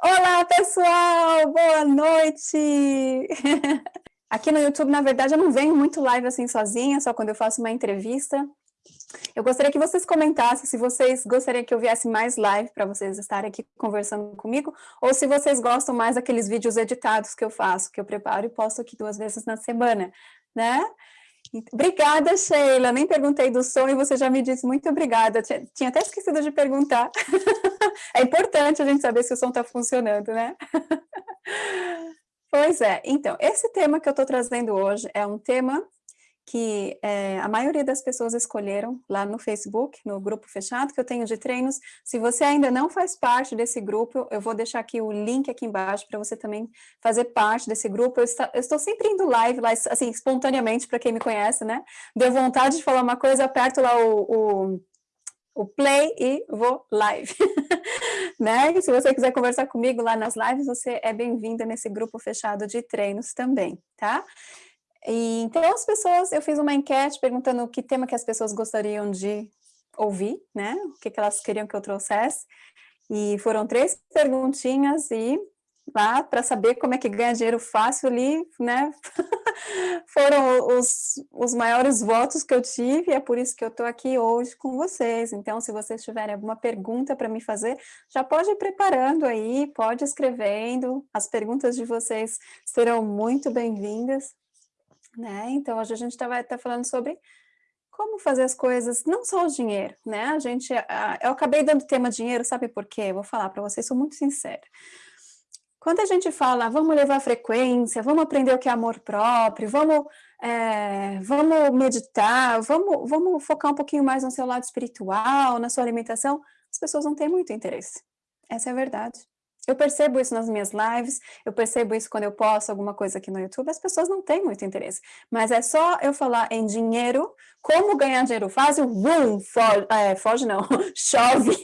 Olá, pessoal! Boa noite! Aqui no YouTube, na verdade, eu não venho muito live assim sozinha, só quando eu faço uma entrevista. Eu gostaria que vocês comentassem se vocês gostariam que eu viesse mais live para vocês estarem aqui conversando comigo, ou se vocês gostam mais daqueles vídeos editados que eu faço, que eu preparo e posto aqui duas vezes na semana, né? Obrigada, Sheila. Nem perguntei do som e você já me disse muito obrigada. Tinha até esquecido de perguntar. é importante a gente saber se o som está funcionando, né? pois é. Então, esse tema que eu estou trazendo hoje é um tema que é, a maioria das pessoas escolheram lá no Facebook, no grupo fechado que eu tenho de treinos. Se você ainda não faz parte desse grupo, eu vou deixar aqui o link aqui embaixo para você também fazer parte desse grupo. Eu, está, eu, estou sempre indo live, lá, assim, espontaneamente, para quem me conhece, né? Deu vontade de falar uma coisa, aperto lá o, o, o play e vou live. né? E se você quiser conversar comigo lá nas lives, você é bem-vinda nesse grupo fechado de treinos também, tá? E, então, as pessoas, eu fiz uma enquete perguntando que tema que as pessoas gostariam de ouvir, né? O que, que elas queriam que eu trouxesse. E foram três perguntinhas e lá para saber como é que ganha dinheiro fácil ali, né? foram os, os maiores votos que eu tive, e é por isso que eu estou aqui hoje com vocês. Então, se vocês tiverem alguma pergunta para me fazer, já pode ir preparando aí, pode escrevendo. As perguntas de vocês serão muito bem-vindas. Né? Então, hoje a gente vai estar falando sobre como fazer as coisas, não só o dinheiro, né? A gente, eu acabei dando tema dinheiro, sabe por quê? vou falar para vocês, sou muito sincera. Quando a gente fala, vamos levar frequência, vamos aprender o que é amor próprio, vamos, é, vamos meditar, vamos, vamos focar um pouquinho mais no seu lado espiritual, na sua alimentação, as pessoas não têm muito interesse. Essa é a verdade. Eu percebo isso nas minhas lives, eu percebo isso quando eu posto alguma coisa aqui no YouTube, as pessoas não têm muito interesse. Mas é só eu falar em dinheiro, como ganhar dinheiro fácil, boom, foge, é, foge não, chove,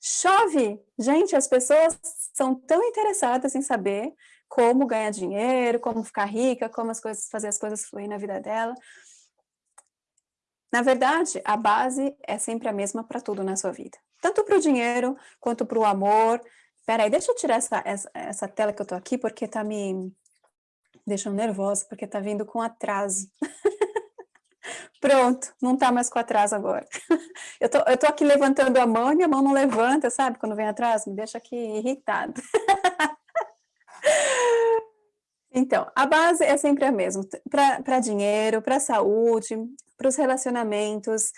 chove. Gente, as pessoas são tão interessadas em saber como ganhar dinheiro, como ficar rica, como as coisas, fazer as coisas fluir na vida dela. Na verdade, a base é sempre a mesma para tudo na sua vida. Tanto para o dinheiro, quanto para o amor, Peraí, deixa eu tirar essa, essa, essa tela que eu tô aqui, porque tá me deixando nervosa, porque tá vindo com atraso. Pronto, não tá mais com atraso agora. eu, tô, eu tô aqui levantando a mão e minha mão não levanta, sabe? Quando vem atrás, me deixa aqui irritado. então, a base é sempre a mesma. Para dinheiro, para saúde, para os relacionamentos,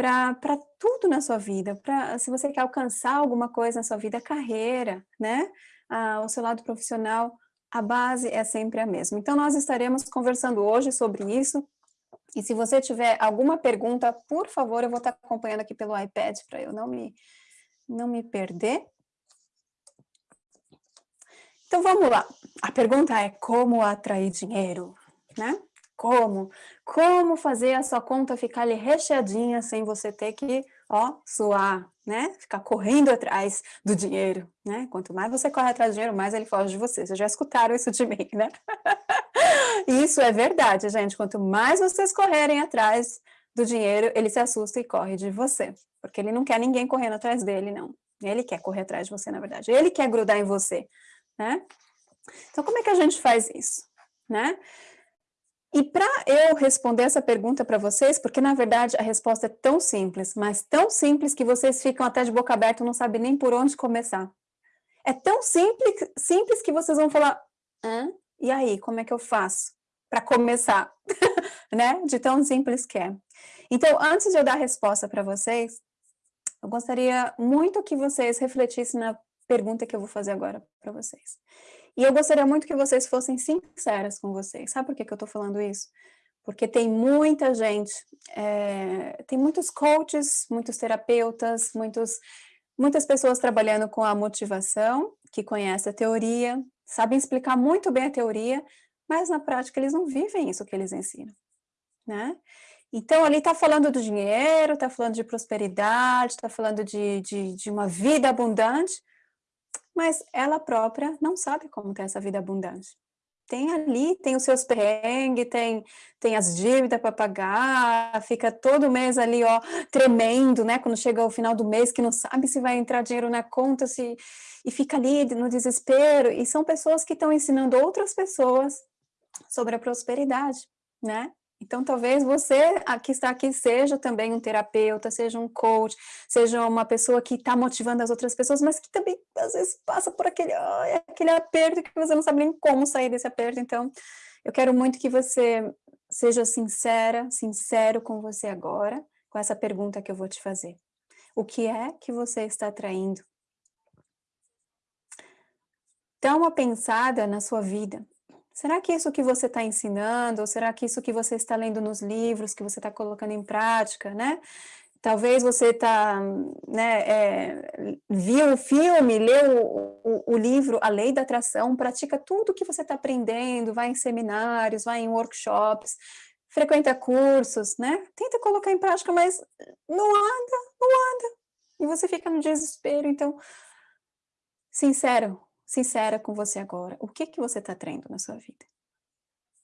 para tudo na sua vida, para se você quer alcançar alguma coisa na sua vida, carreira, né? Ah, o seu lado profissional, a base é sempre a mesma. Então, nós estaremos conversando hoje sobre isso, e se você tiver alguma pergunta, por favor, eu vou estar acompanhando aqui pelo iPad, para eu não me, não me perder. Então, vamos lá. A pergunta é como atrair dinheiro, né? Como? Como fazer a sua conta ficar ali recheadinha sem você ter que, ó, suar, né? Ficar correndo atrás do dinheiro, né? Quanto mais você corre atrás do dinheiro, mais ele foge de você. Vocês já escutaram isso de mim, né? isso é verdade, gente. Quanto mais vocês correrem atrás do dinheiro, ele se assusta e corre de você. Porque ele não quer ninguém correndo atrás dele, não. Ele quer correr atrás de você, na verdade. Ele quer grudar em você, né? Então, como é que a gente faz isso, né? E para eu responder essa pergunta para vocês, porque na verdade a resposta é tão simples, mas tão simples que vocês ficam até de boca aberta não sabem nem por onde começar. É tão simples, simples que vocês vão falar, Hã? e aí, como é que eu faço para começar? né? De tão simples que é. Então, antes de eu dar a resposta para vocês, eu gostaria muito que vocês refletissem na pergunta que eu vou fazer agora para vocês. E eu gostaria muito que vocês fossem sinceras com vocês. Sabe por que, que eu estou falando isso? Porque tem muita gente, é, tem muitos coaches, muitos terapeutas, muitos, muitas pessoas trabalhando com a motivação, que conhecem a teoria, sabem explicar muito bem a teoria, mas na prática eles não vivem isso que eles ensinam, né? Então, ali está falando do dinheiro, está falando de prosperidade, está falando de, de, de uma vida abundante, mas ela própria não sabe como ter essa vida abundante. tem ali, tem os seus perrengues, tem, tem as dívidas para pagar, fica todo mês ali, ó, tremendo, né, quando chega o final do mês, que não sabe se vai entrar dinheiro na conta, se, e fica ali no desespero, e são pessoas que estão ensinando outras pessoas sobre a prosperidade, né, então, talvez você que está aqui seja também um terapeuta, seja um coach, seja uma pessoa que está motivando as outras pessoas, mas que também, às vezes, passa por aquele, oh, aquele aperto que você não sabe nem como sair desse aperto. Então, eu quero muito que você seja sincera, sincero com você agora, com essa pergunta que eu vou te fazer. O que é que você está atraindo? Dá uma pensada na sua vida. Será que isso que você está ensinando, ou será que isso que você está lendo nos livros, que você está colocando em prática, né? Talvez você tá, né, é, viu o filme, leu o, o, o, livro A Lei da Atração, pratica tudo que você está aprendendo, vai em seminários, vai em workshops, frequenta cursos, né? Tenta colocar em prática, mas não anda, não anda. E você fica no desespero, então, sincero, sincera com você agora. O que, que você está traindo na sua vida?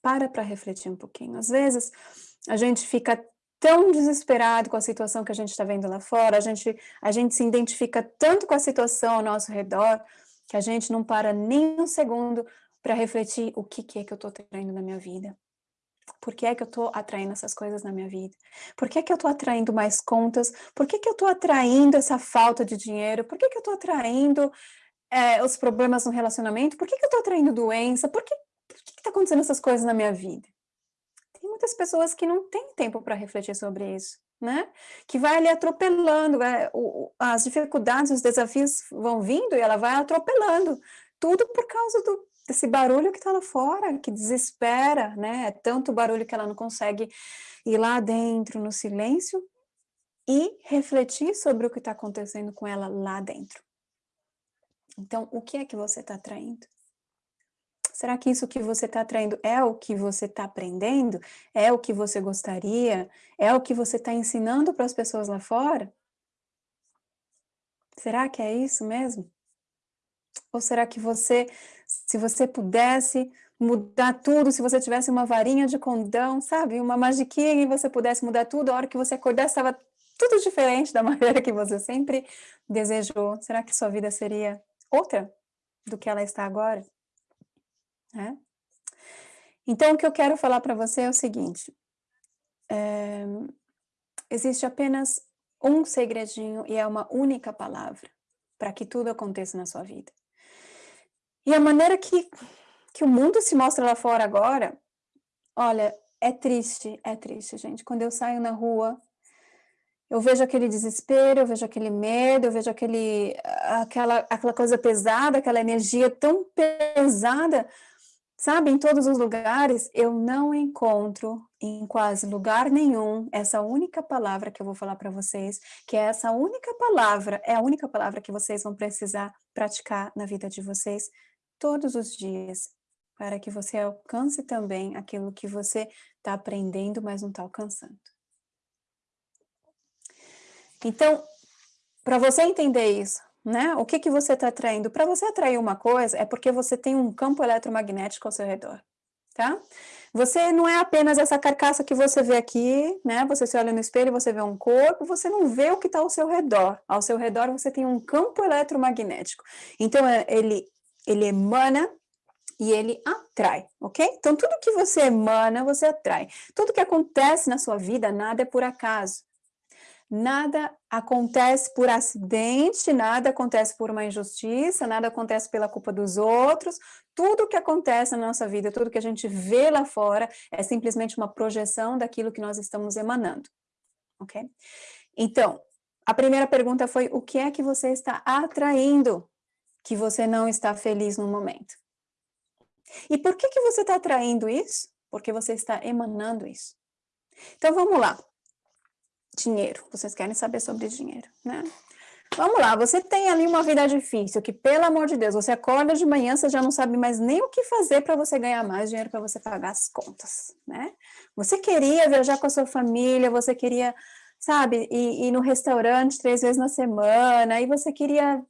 Para para refletir um pouquinho. Às vezes, a gente fica tão desesperado com a situação que a gente está vendo lá fora, a gente, a gente se identifica tanto com a situação ao nosso redor, que a gente não para nem um segundo para refletir o que, que é que eu estou traindo na minha vida. Por que é que eu estou atraindo essas coisas na minha vida? Por que é que eu estou atraindo mais contas? Por que que eu estou atraindo essa falta de dinheiro? Por que que eu estou atraindo é, os problemas no relacionamento, por que, que eu estou atraindo doença, por que está acontecendo essas coisas na minha vida? Tem muitas pessoas que não têm tempo para refletir sobre isso, né? Que vai ali atropelando, é, o, as dificuldades, os desafios vão vindo e ela vai atropelando, tudo por causa do, desse barulho que está lá fora, que desespera, né? É tanto barulho que ela não consegue ir lá dentro, no silêncio, e refletir sobre o que está acontecendo com ela lá dentro. Então, o que é que você está atraindo? Será que isso que você está atraindo é o que você está aprendendo? É o que você gostaria? É o que você está ensinando para as pessoas lá fora? Será que é isso mesmo? Ou será que você, se você pudesse mudar tudo, se você tivesse uma varinha de condão, sabe? Uma magiquinha e você pudesse mudar tudo, a hora que você acordasse estava tudo diferente da maneira que você sempre desejou. Será que sua vida seria outra do que ela está agora. Né? Então, o que eu quero falar para você é o seguinte, é, existe apenas um segredinho e é uma única palavra para que tudo aconteça na sua vida. E a maneira que, que o mundo se mostra lá fora agora, olha, é triste, é triste, gente. Quando eu saio na rua, eu vejo aquele desespero, eu vejo aquele medo, eu vejo aquele, aquela, aquela coisa pesada, aquela energia tão pesada, sabe, em todos os lugares, eu não encontro em quase lugar nenhum essa única palavra que eu vou falar para vocês, que é essa única palavra, é a única palavra que vocês vão precisar praticar na vida de vocês todos os dias, para que você alcance também aquilo que você está aprendendo, mas não está alcançando. Então, para você entender isso, né? O que, que você está atraindo? Para você atrair uma coisa, é porque você tem um campo eletromagnético ao seu redor, tá? Você não é apenas essa carcaça que você vê aqui, né? Você se olha no espelho, você vê um corpo, você não vê o que está ao seu redor. Ao seu redor você tem um campo eletromagnético. Então, é, ele, ele emana e ele atrai, ok? Então, tudo que você emana, você atrai. Tudo que acontece na sua vida, nada é por acaso. Nada acontece por acidente, nada acontece por uma injustiça, nada acontece pela culpa dos outros. Tudo que acontece na nossa vida, tudo que a gente vê lá fora, é simplesmente uma projeção daquilo que nós estamos emanando. Ok? Então, a primeira pergunta foi, o que é que você está atraindo que você não está feliz no momento? E por que, que você está atraindo isso? Porque você está emanando isso. Então, vamos lá dinheiro. Vocês querem saber sobre dinheiro, né? Vamos lá, você tem ali uma vida difícil, que pelo amor de Deus, você acorda de manhã, você já não sabe mais nem o que fazer para você ganhar mais dinheiro para você pagar as contas, né? Você queria viajar com a sua família, você queria, sabe, ir, ir no restaurante três vezes na semana, e você queria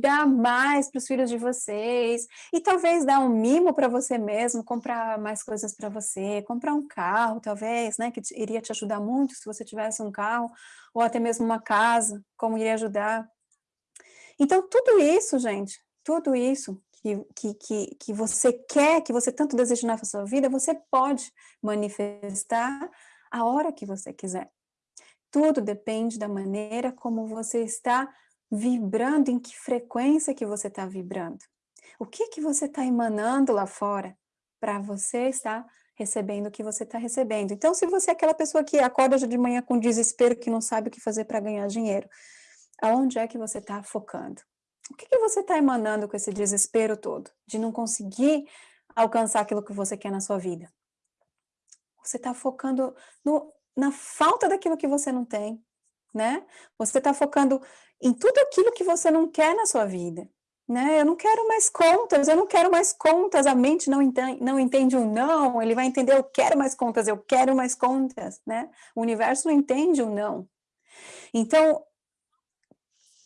dar mais para os filhos de vocês, e talvez dar um mimo para você mesmo, comprar mais coisas para você, comprar um carro, talvez, né, que iria te ajudar muito se você tivesse um carro, ou até mesmo uma casa, como iria ajudar. Então, tudo isso, gente, tudo isso que, que, que você quer, que você tanto deseja na sua vida, você pode manifestar a hora que você quiser. Tudo depende da maneira como você está vibrando, em que frequência que você está vibrando. O que que você está emanando lá fora para você estar recebendo o que você está recebendo. Então, se você é aquela pessoa que acorda de manhã com desespero, que não sabe o que fazer para ganhar dinheiro, aonde é que você está focando? O que, que você está emanando com esse desespero todo, de não conseguir alcançar aquilo que você quer na sua vida? Você está focando no, na falta daquilo que você não tem, né? Você está focando em tudo aquilo que você não quer na sua vida, né? Eu não quero mais contas, eu não quero mais contas, a mente não entende, não entende o não, ele vai entender, eu quero mais contas, eu quero mais contas, né? O universo não entende o não. Então,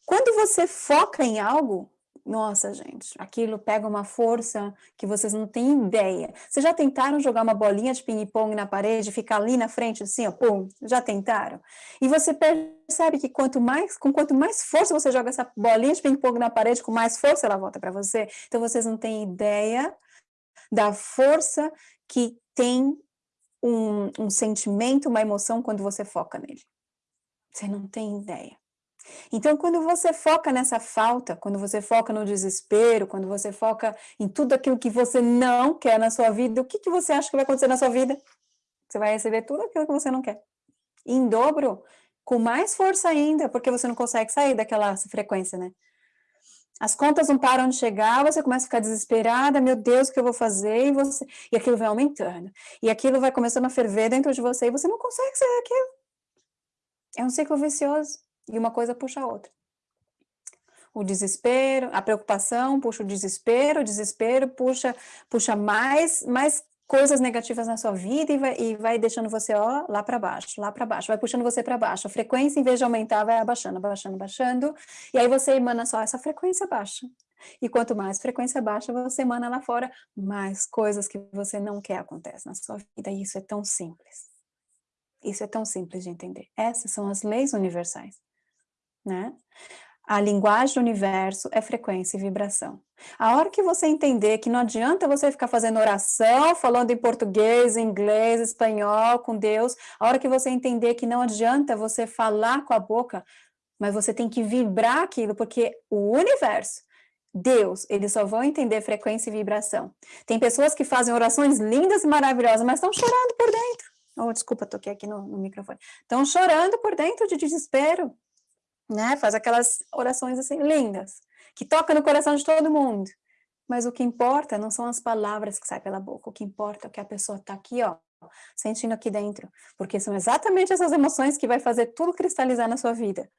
quando você foca em algo, nossa, gente, aquilo pega uma força que vocês não têm ideia. Vocês já tentaram jogar uma bolinha de ping-pong na parede, ficar ali na frente, assim, ó, pum, já tentaram? E você percebe que quanto mais, com quanto mais força você joga essa bolinha de ping-pong na parede, com mais força ela volta para você. Então, vocês não têm ideia da força que tem um, um sentimento, uma emoção quando você foca nele. Você não tem ideia. Então, quando você foca nessa falta, quando você foca no desespero, quando você foca em tudo aquilo que você não quer na sua vida, o que, que você acha que vai acontecer na sua vida? Você vai receber tudo aquilo que você não quer. Em dobro, com mais força ainda, porque você não consegue sair daquela frequência, né? As contas não param de chegar, você começa a ficar desesperada, meu Deus, o que eu vou fazer? E, você... e aquilo vai aumentando. E aquilo vai começando a ferver dentro de você e você não consegue sair daquilo. É um ciclo vicioso. E uma coisa puxa a outra. O desespero, a preocupação puxa o desespero, o desespero puxa, puxa mais, mais coisas negativas na sua vida e vai, e vai deixando você ó, lá para baixo, lá para baixo, vai puxando você para baixo. A frequência, em vez de aumentar, vai abaixando, abaixando, abaixando, e aí você emana só essa frequência baixa. E quanto mais frequência baixa você emana lá fora, mais coisas que você não quer acontecem na sua vida. E isso é tão simples. Isso é tão simples de entender. Essas são as leis universais né? A linguagem do universo é frequência e vibração. A hora que você entender que não adianta você ficar fazendo oração, falando em português, inglês, espanhol com Deus, a hora que você entender que não adianta você falar com a boca, mas você tem que vibrar aquilo, porque o universo, Deus, eles só vão entender frequência e vibração. Tem pessoas que fazem orações lindas e maravilhosas, mas estão chorando por dentro. Oh, desculpa, toquei aqui no, no microfone. Estão chorando por dentro de desespero né? Faz aquelas orações assim lindas, que toca no coração de todo mundo. Mas o que importa não são as palavras que saem pela boca, o que importa é que a pessoa está aqui, ó, sentindo aqui dentro, porque são exatamente essas emoções que vai fazer tudo cristalizar na sua vida.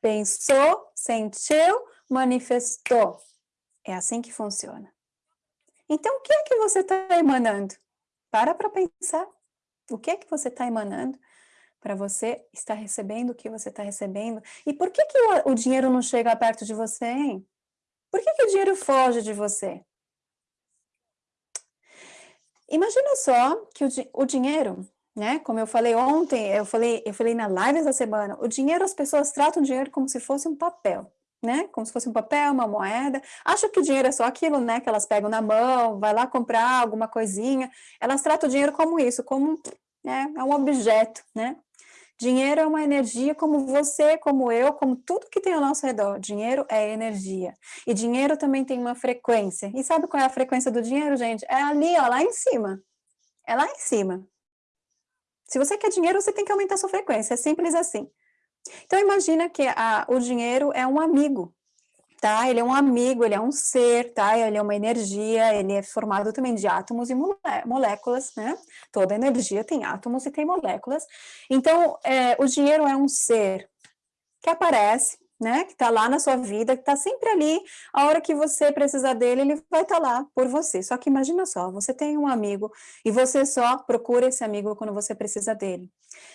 Pensou, sentiu, manifestou. É assim que funciona. Então, o que é que você está emanando? Para para pensar. O que é que você está emanando? Para você estar recebendo o que você está recebendo. E por que, que o, dinheiro não chega perto de você, hein? Por que, que o dinheiro foge de você? Imagina só que o, o dinheiro, né? Como eu falei ontem, eu falei, eu falei na live essa semana, o dinheiro, as pessoas tratam o dinheiro como se fosse um papel. Né? Como se fosse um papel, uma moeda. Acham que o dinheiro é só aquilo, né? Que elas pegam na mão, vai lá comprar alguma coisinha. Elas tratam o dinheiro como isso, como né, é um objeto, né? Dinheiro é uma energia como você, como eu, como tudo que tem ao nosso redor. Dinheiro é energia. E dinheiro também tem uma frequência. E sabe qual é a frequência do dinheiro, gente? É ali, ó, lá em cima. É lá em cima. Se você quer dinheiro, você tem que aumentar a sua frequência. É simples assim. Então, imagina que a, o dinheiro é um amigo tá? Ele é um amigo, ele é um ser, tá? Ele é uma energia, ele é formado também de átomos e moléculas, né? Toda energia tem átomos e tem moléculas. Então, é, o dinheiro é um ser que aparece, né? Que está lá na sua vida, que está sempre ali. A hora que você precisar dele, ele vai estar tá lá por você. Só que imagina só, você tem um amigo e você só procura esse amigo quando você precisa dele.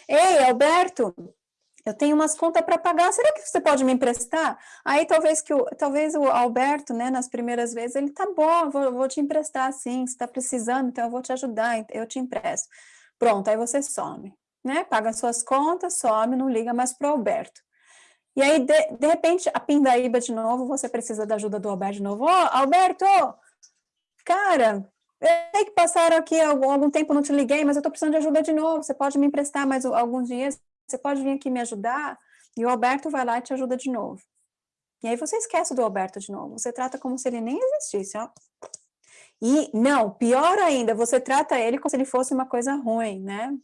Ei, Alberto, Eu tenho umas contas para pagar, será que você pode me emprestar? Aí talvez que o, talvez o Alberto, né, nas primeiras vezes, ele tá bom, vou, vou te emprestar sim, você está precisando, então eu vou te ajudar, eu te empresto. Pronto, aí você some, né? Paga suas contas, some, não liga mais para o Alberto. E aí, de, de repente, a pindaíba de novo, você precisa da ajuda do Alberto de novo. Ô, oh, Alberto, cara, eu sei que passaram aqui algum, algum tempo, não te liguei, mas eu estou precisando de ajuda de novo, você pode me emprestar mais alguns dias? Você pode vir aqui me ajudar? E o Alberto vai lá e te ajuda de novo. E aí você esquece do Alberto de novo, você trata como se ele nem existisse, ó. E, não, pior ainda, você trata ele como se ele fosse uma coisa ruim, né?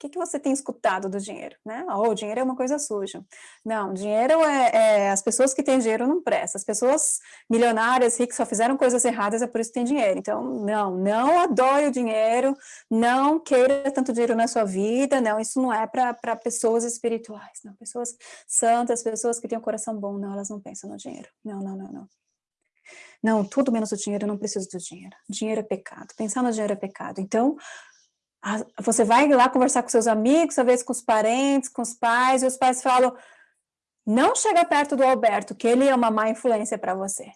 Que, que você tem escutado do dinheiro? Né? Oh, o dinheiro é uma coisa suja. Não, dinheiro é, é, As pessoas que têm dinheiro não prestam. As pessoas milionárias, ricas, só fizeram coisas erradas, é por isso que tem dinheiro. Então, não, não adore o dinheiro, não queira tanto dinheiro na sua vida, não, isso não é para pessoas espirituais, não. Pessoas santas, pessoas que têm um coração bom, não, elas não pensam no dinheiro. Não, não, não, não. Não, tudo menos o dinheiro, eu não preciso do dinheiro. Dinheiro é pecado. Pensar no dinheiro é pecado. Então, você vai lá conversar com seus amigos, às vezes com os parentes, com os pais, e os pais falam, não chega perto do Alberto, que ele é uma má influência para você.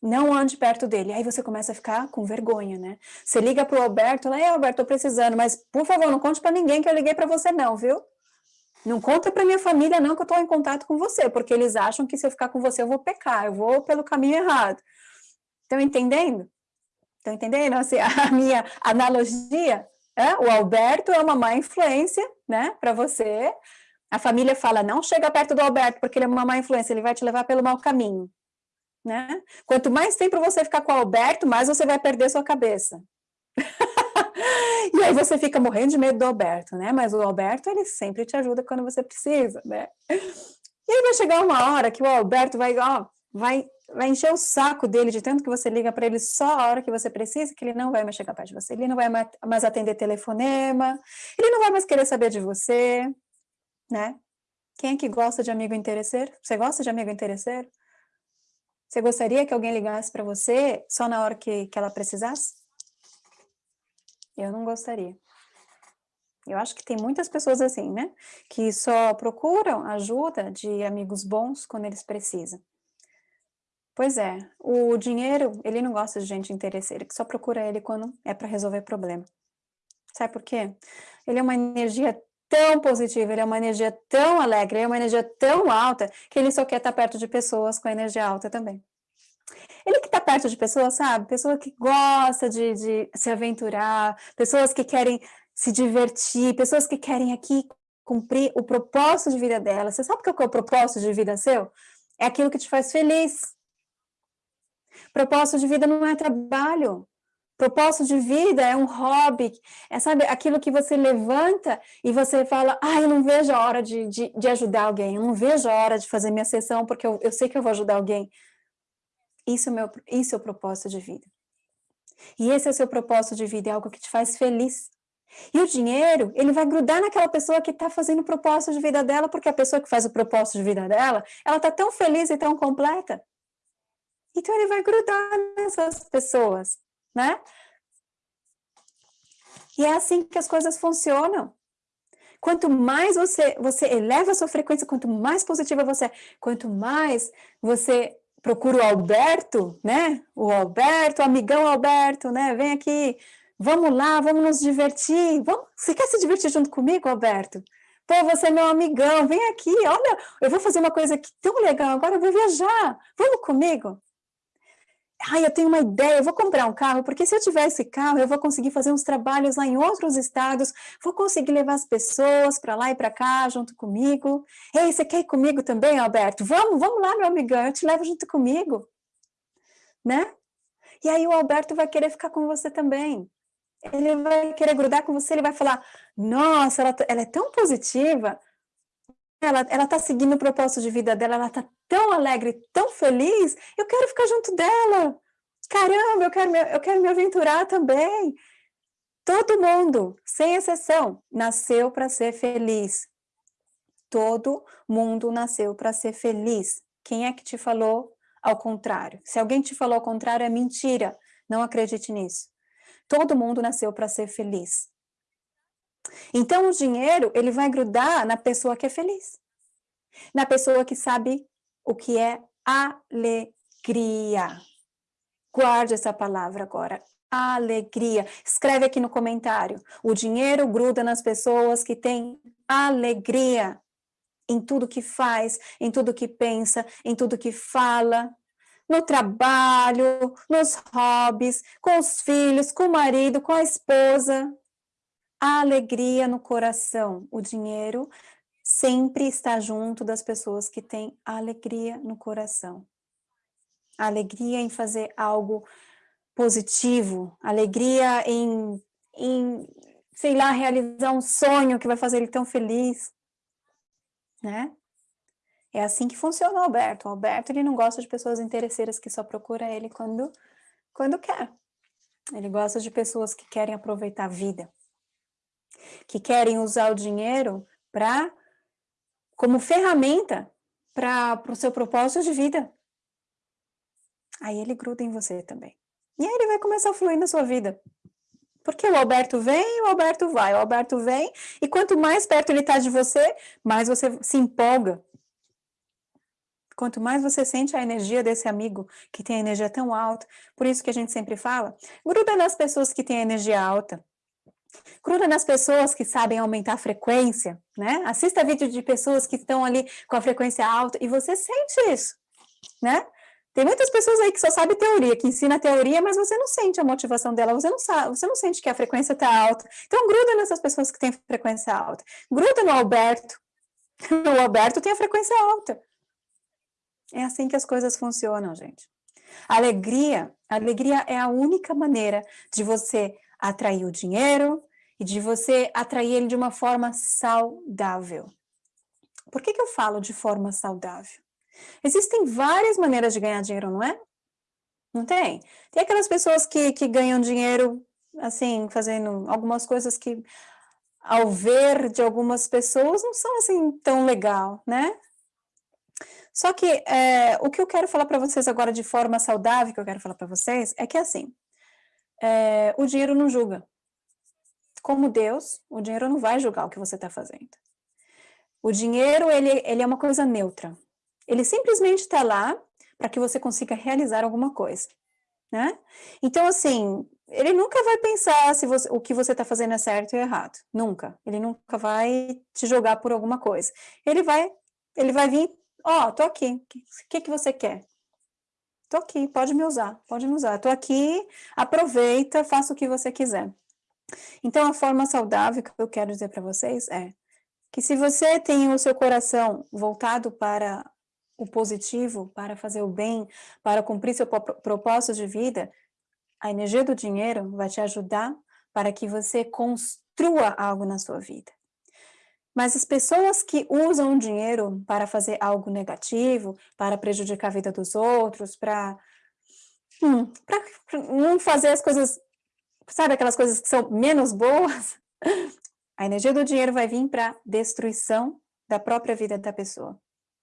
Não ande perto dele. Aí você começa a ficar com vergonha, né? Você liga para o Alberto, é Alberto, tô precisando, mas por favor, não conte para ninguém que eu liguei para você não, viu? Não conta para minha família não que eu estou em contato com você, porque eles acham que se eu ficar com você eu vou pecar, eu vou pelo caminho errado. Estão entendendo? Estão entendendo assim, a minha analogia? É, o Alberto é uma má influência, né, para você. A família fala, não chega perto do Alberto, porque ele é uma má influência, ele vai te levar pelo mau caminho. Né? Quanto mais tempo você ficar com o Alberto, mais você vai perder sua cabeça. e aí você fica morrendo de medo do Alberto, né? Mas o Alberto, ele sempre te ajuda quando você precisa, né? E aí vai chegar uma hora que o Alberto vai, ó, vai vai encher o saco dele de tanto que você liga para ele só a hora que você precisa, que ele não vai mais chegar perto de você, ele não vai mais atender telefonema, ele não vai mais querer saber de você, né? Quem é que gosta de amigo interesseiro? Você gosta de amigo interesseiro? Você gostaria que alguém ligasse para você só na hora que, que ela precisasse? Eu não gostaria. Eu acho que tem muitas pessoas assim, né? Que só procuram ajuda de amigos bons quando eles precisam. Pois é, o dinheiro, ele não gosta de gente interesseira, que só procura ele quando é para resolver problema. Sabe por quê? Ele é uma energia tão positiva, ele é uma energia tão alegre, ele é uma energia tão alta, que ele só quer estar perto de pessoas com energia alta também. Ele que está perto de pessoas, sabe? Pessoa que gosta de, de se aventurar, pessoas que querem se divertir, pessoas que querem aqui cumprir o propósito de vida dela. Você sabe o que é o propósito de vida seu? É aquilo que te faz feliz. Propósito de vida não é trabalho. Propósito de vida é um hobby, é, sabe, aquilo que você levanta e você fala, ah, eu não vejo a hora de, de, de ajudar alguém, eu não vejo a hora de fazer minha sessão, porque eu, eu sei que eu vou ajudar alguém. Isso é, meu, isso é o propósito de vida. E esse é o seu propósito de vida, é algo que te faz feliz. E o dinheiro, ele vai grudar naquela pessoa que está fazendo o propósito de vida dela, porque a pessoa que faz o propósito de vida dela, ela está tão feliz e tão completa, então ele vai grudar nessas pessoas, né? E é assim que as coisas funcionam. Quanto mais você, você eleva a sua frequência, quanto mais positiva você é, quanto mais você procura o Alberto, né? O Alberto, o amigão Alberto, né? Vem aqui, vamos lá, vamos nos divertir. Vamos, você quer se divertir junto comigo, Alberto? Pô, você é meu amigão, vem aqui, olha, eu vou fazer uma coisa aqui tão legal, agora eu vou viajar, vamos comigo? Ai, eu tenho uma ideia, eu vou comprar um carro, porque se eu tiver esse carro, eu vou conseguir fazer uns trabalhos lá em outros estados, vou conseguir levar as pessoas para lá e para cá junto comigo. Ei, você quer ir comigo também, Alberto? Vamos, vamos lá, meu amigão, eu te levo junto comigo. Né? E aí o Alberto vai querer ficar com você também. Ele vai querer grudar com você, ele vai falar, nossa, ela, ela é tão positiva, ela está seguindo o propósito de vida dela, ela está tão alegre, tão feliz, eu quero ficar junto dela. Caramba, eu quero me, eu quero me aventurar também. Todo mundo, sem exceção, nasceu para ser feliz. Todo mundo nasceu para ser feliz. Quem é que te falou ao contrário? Se alguém te falou ao contrário, é mentira. Não acredite nisso. Todo mundo nasceu para ser feliz. Então, o dinheiro, ele vai grudar na pessoa que é feliz. na pessoa que sabe o que é alegria. Guarde essa palavra agora, alegria. Escreve aqui no comentário. O dinheiro gruda nas pessoas que têm alegria em tudo que faz, em tudo que pensa, em tudo que fala, no trabalho, nos hobbies, com os filhos, com o marido, com a esposa. A alegria no coração. O dinheiro sempre está junto das pessoas que têm alegria no coração. Alegria em fazer algo positivo, alegria em, em, sei lá, realizar um sonho que vai fazer ele tão feliz, né? É assim que funciona o Alberto. O Alberto, ele não gosta de pessoas interesseiras que só procura ele quando, quando quer. Ele gosta de pessoas que querem aproveitar a vida, que querem usar o dinheiro para como ferramenta para o seu propósito de vida. Aí ele gruda em você também. E aí ele vai começar a fluir na sua vida. Porque o Alberto vem o Alberto vai, o Alberto vem, e quanto mais perto ele está de você, mais você se empolga. Quanto mais você sente a energia desse amigo, que tem a energia tão alta, por isso que a gente sempre fala, gruda nas pessoas que têm a energia alta. Gruda nas pessoas que sabem aumentar a frequência, né? Assista vídeo de pessoas que estão ali com a frequência alta e você sente isso, né? Tem muitas pessoas aí que só sabem teoria, que ensina teoria, mas você não sente a motivação dela, você não sabe, você não sente que a frequência está alta. Então gruda nessas pessoas que têm frequência alta. Gruda no Alberto. O Alberto tem a frequência alta. É assim que as coisas funcionam, gente. Alegria, alegria é a única maneira de você atrair o dinheiro e de você atrair ele de uma forma saudável. Por que, que eu falo de forma saudável? Existem várias maneiras de ganhar dinheiro, não é? Não tem? Tem aquelas pessoas que, que ganham dinheiro, assim, fazendo algumas coisas que, ao ver de algumas pessoas, não são assim tão legal, né? Só que é, o que eu quero falar para vocês agora de forma saudável, que eu quero falar para vocês, é que assim, é, o dinheiro não julga. Como Deus, o dinheiro não vai julgar o que você está fazendo. O dinheiro, ele, ele é uma coisa neutra. Ele simplesmente está lá para que você consiga realizar alguma coisa, né? Então, assim, ele nunca vai pensar se você, o que você está fazendo é certo ou errado. Nunca. Ele nunca vai te jogar por alguma coisa. Ele vai, ele vai vir, ó, oh, tô aqui, o que, que, que você quer? Tô aqui, pode me usar, pode me usar. Tô aqui, aproveita, faça o que você quiser. Então, a forma saudável que eu quero dizer para vocês é que se você tem o seu coração voltado para o positivo, para fazer o bem, para cumprir seu propósito de vida, a energia do dinheiro vai te ajudar para que você construa algo na sua vida. Mas as pessoas que usam o dinheiro para fazer algo negativo, para prejudicar a vida dos outros, para hum, não fazer as coisas, sabe aquelas coisas que são menos boas, a energia do dinheiro vai vir para destruição da própria vida da pessoa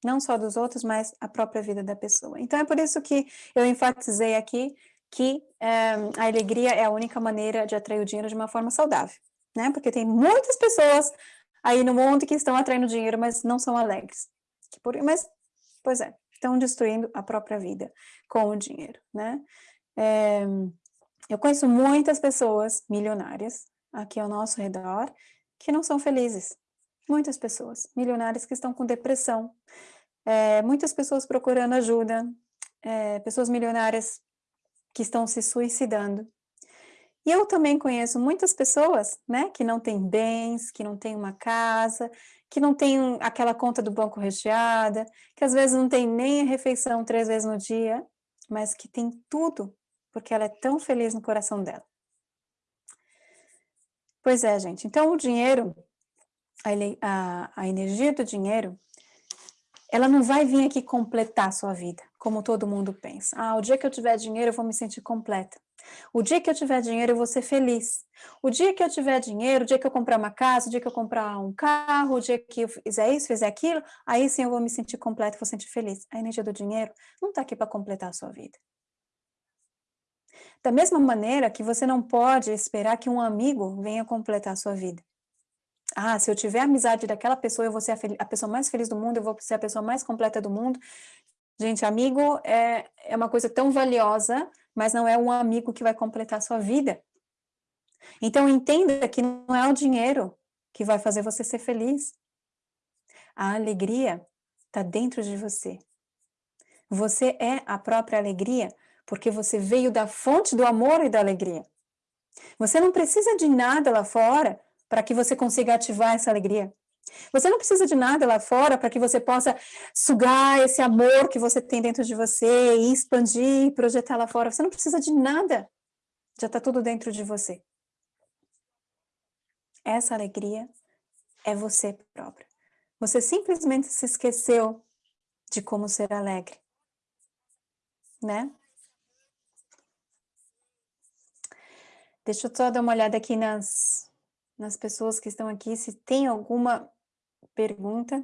não só dos outros, mas a própria vida da pessoa. Então, é por isso que eu enfatizei aqui que é, a alegria é a única maneira de atrair o dinheiro de uma forma saudável, né? Porque tem muitas pessoas aí no mundo que estão atraindo dinheiro, mas não são alegres. Mas, pois é, estão destruindo a própria vida com o dinheiro, né? É, eu conheço muitas pessoas milionárias aqui ao nosso redor que não são felizes. Muitas pessoas milionárias que estão com depressão, é, muitas pessoas procurando ajuda, é, pessoas milionárias que estão se suicidando. E eu também conheço muitas pessoas, né, que não têm bens, que não têm uma casa, que não têm aquela conta do banco recheada, que às vezes não tem nem a refeição três vezes no dia, mas que tem tudo, porque ela é tão feliz no coração dela. Pois é, gente. Então, o dinheiro, a, a, a energia do dinheiro, ela não vai vir aqui completar a sua vida, como todo mundo pensa. Ah, o dia que eu tiver dinheiro eu vou me sentir completa. O dia que eu tiver dinheiro eu vou ser feliz. O dia que eu tiver dinheiro, o dia que eu comprar uma casa, o dia que eu comprar um carro, o dia que eu fizer isso, fizer aquilo, aí sim eu vou me sentir completa, vou sentir feliz. A energia do dinheiro não está aqui para completar a sua vida. Da mesma maneira que você não pode esperar que um amigo venha completar a sua vida. Ah, se eu tiver amizade daquela pessoa, eu vou ser a, a, pessoa mais feliz do mundo, eu vou ser a pessoa mais completa do mundo. Gente, amigo é, é uma coisa tão valiosa, mas não é um amigo que vai completar a sua vida. Então, entenda que não é o dinheiro que vai fazer você ser feliz. A alegria está dentro de você. Você é a própria alegria, porque você veio da fonte do amor e da alegria. Você não precisa de nada lá fora para que você consiga ativar essa alegria. Você não precisa de nada lá fora para que você possa sugar esse amor que você tem dentro de você e expandir, projetar lá fora. Você não precisa de nada. Já está tudo dentro de você. Essa alegria é você próprio. Você simplesmente se esqueceu de como ser alegre, né? Deixa eu só dar uma olhada aqui nas, nas pessoas que estão aqui, se tem alguma pergunta.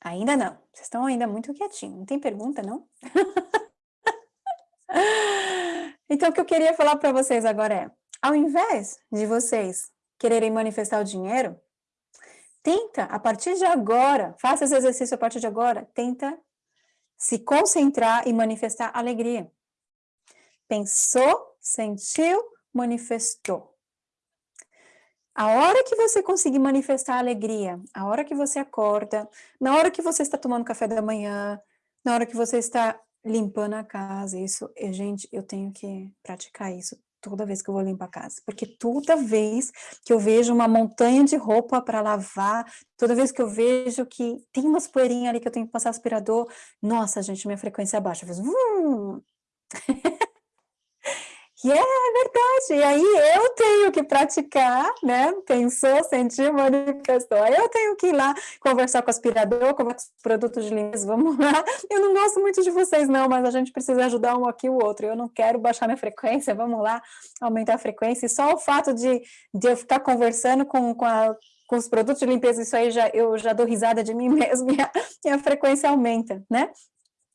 Ainda não, vocês estão ainda muito quietinhos, não tem pergunta, não? então, o que eu queria falar para vocês agora é, ao invés de vocês quererem manifestar o dinheiro, tenta, a partir de agora, faça esse exercício a partir de agora, tenta se concentrar e manifestar alegria. Pensou, sentiu, manifestou. A hora que você conseguir manifestar alegria, a hora que você acorda, na hora que você está tomando café da manhã, na hora que você está limpando a casa, isso, gente, eu tenho que praticar isso toda vez que eu vou limpar a casa, porque toda vez que eu vejo uma montanha de roupa para lavar, toda vez que eu vejo que tem umas poeirinhas ali que eu tenho que passar aspirador, nossa, gente, minha frequência é baixa, faz... E é verdade, e aí eu tenho que praticar, né? Pensou, sentiu, manifestou. Eu tenho que ir lá conversar com o aspirador, com os produtos de limpeza, vamos lá. Eu não gosto muito de vocês, não, mas a gente precisa ajudar um aqui o outro. Eu não quero baixar minha frequência, vamos lá, aumentar a frequência. E só o fato de, de eu ficar conversando com, com, a, com os produtos de limpeza, isso aí já, eu já dou risada de mim mesmo e a, e a frequência aumenta, né?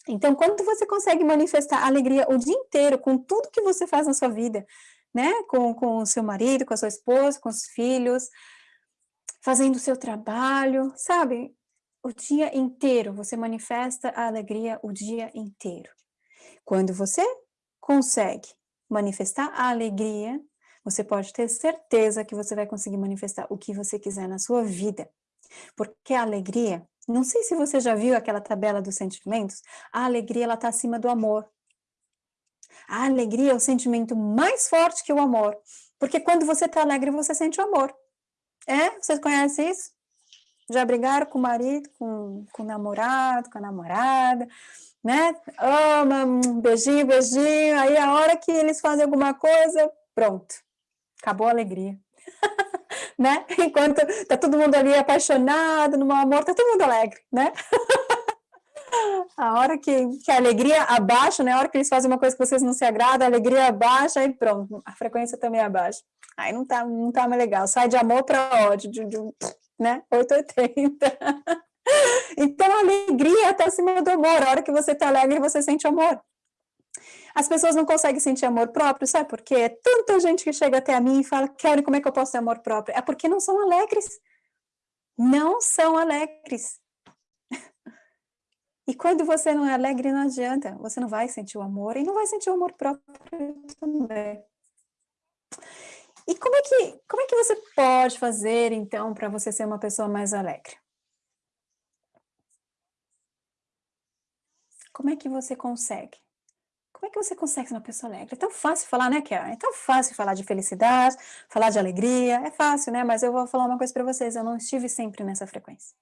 Então, quando você consegue manifestar alegria o dia inteiro com tudo que você faz na sua vida, né? Com, com o seu marido, com a sua esposa, com os filhos, fazendo o seu trabalho, sabe? O dia inteiro, você manifesta a alegria o dia inteiro. Quando você consegue manifestar a alegria, você pode ter certeza que você vai conseguir manifestar o que você quiser na sua vida. Porque a alegria não sei se você já viu aquela tabela dos sentimentos, a alegria está acima do amor. A alegria é o sentimento mais forte que o amor, porque quando você está alegre, você sente o amor. É? Vocês conhecem isso? Já brigaram com o marido, com, com o namorado, com a namorada, né? Ama, beijinho, beijinho, aí a hora que eles fazem alguma coisa, pronto, acabou a alegria. né? Enquanto tá todo mundo ali apaixonado, no amor, tá todo mundo alegre, né? A hora que, que, a alegria abaixa, né? A hora que eles fazem uma coisa que vocês não se agradam, a alegria abaixa, aí pronto, a frequência também abaixa. Aí não tá, não tá mais legal, sai de amor para ódio, de, de, né? 880. Então, a alegria está acima do amor. A hora que você está alegre, você sente amor. As pessoas não conseguem sentir amor próprio, sabe por quê? É tanta gente que chega até a mim e fala, Kelly, como é que eu posso ter amor próprio? É porque não são alegres. Não são alegres. E quando você não é alegre, não adianta. Você não vai sentir o amor e não vai sentir o amor próprio também. E como é que, como é que você pode fazer, então, para você ser uma pessoa mais alegre? Como é que você consegue? Como é que você consegue ser uma pessoa alegre? É tão fácil falar, né, Karen? É tão fácil falar de felicidade, falar de alegria, é fácil, né? Mas eu vou falar uma coisa para vocês, eu não estive sempre nessa frequência.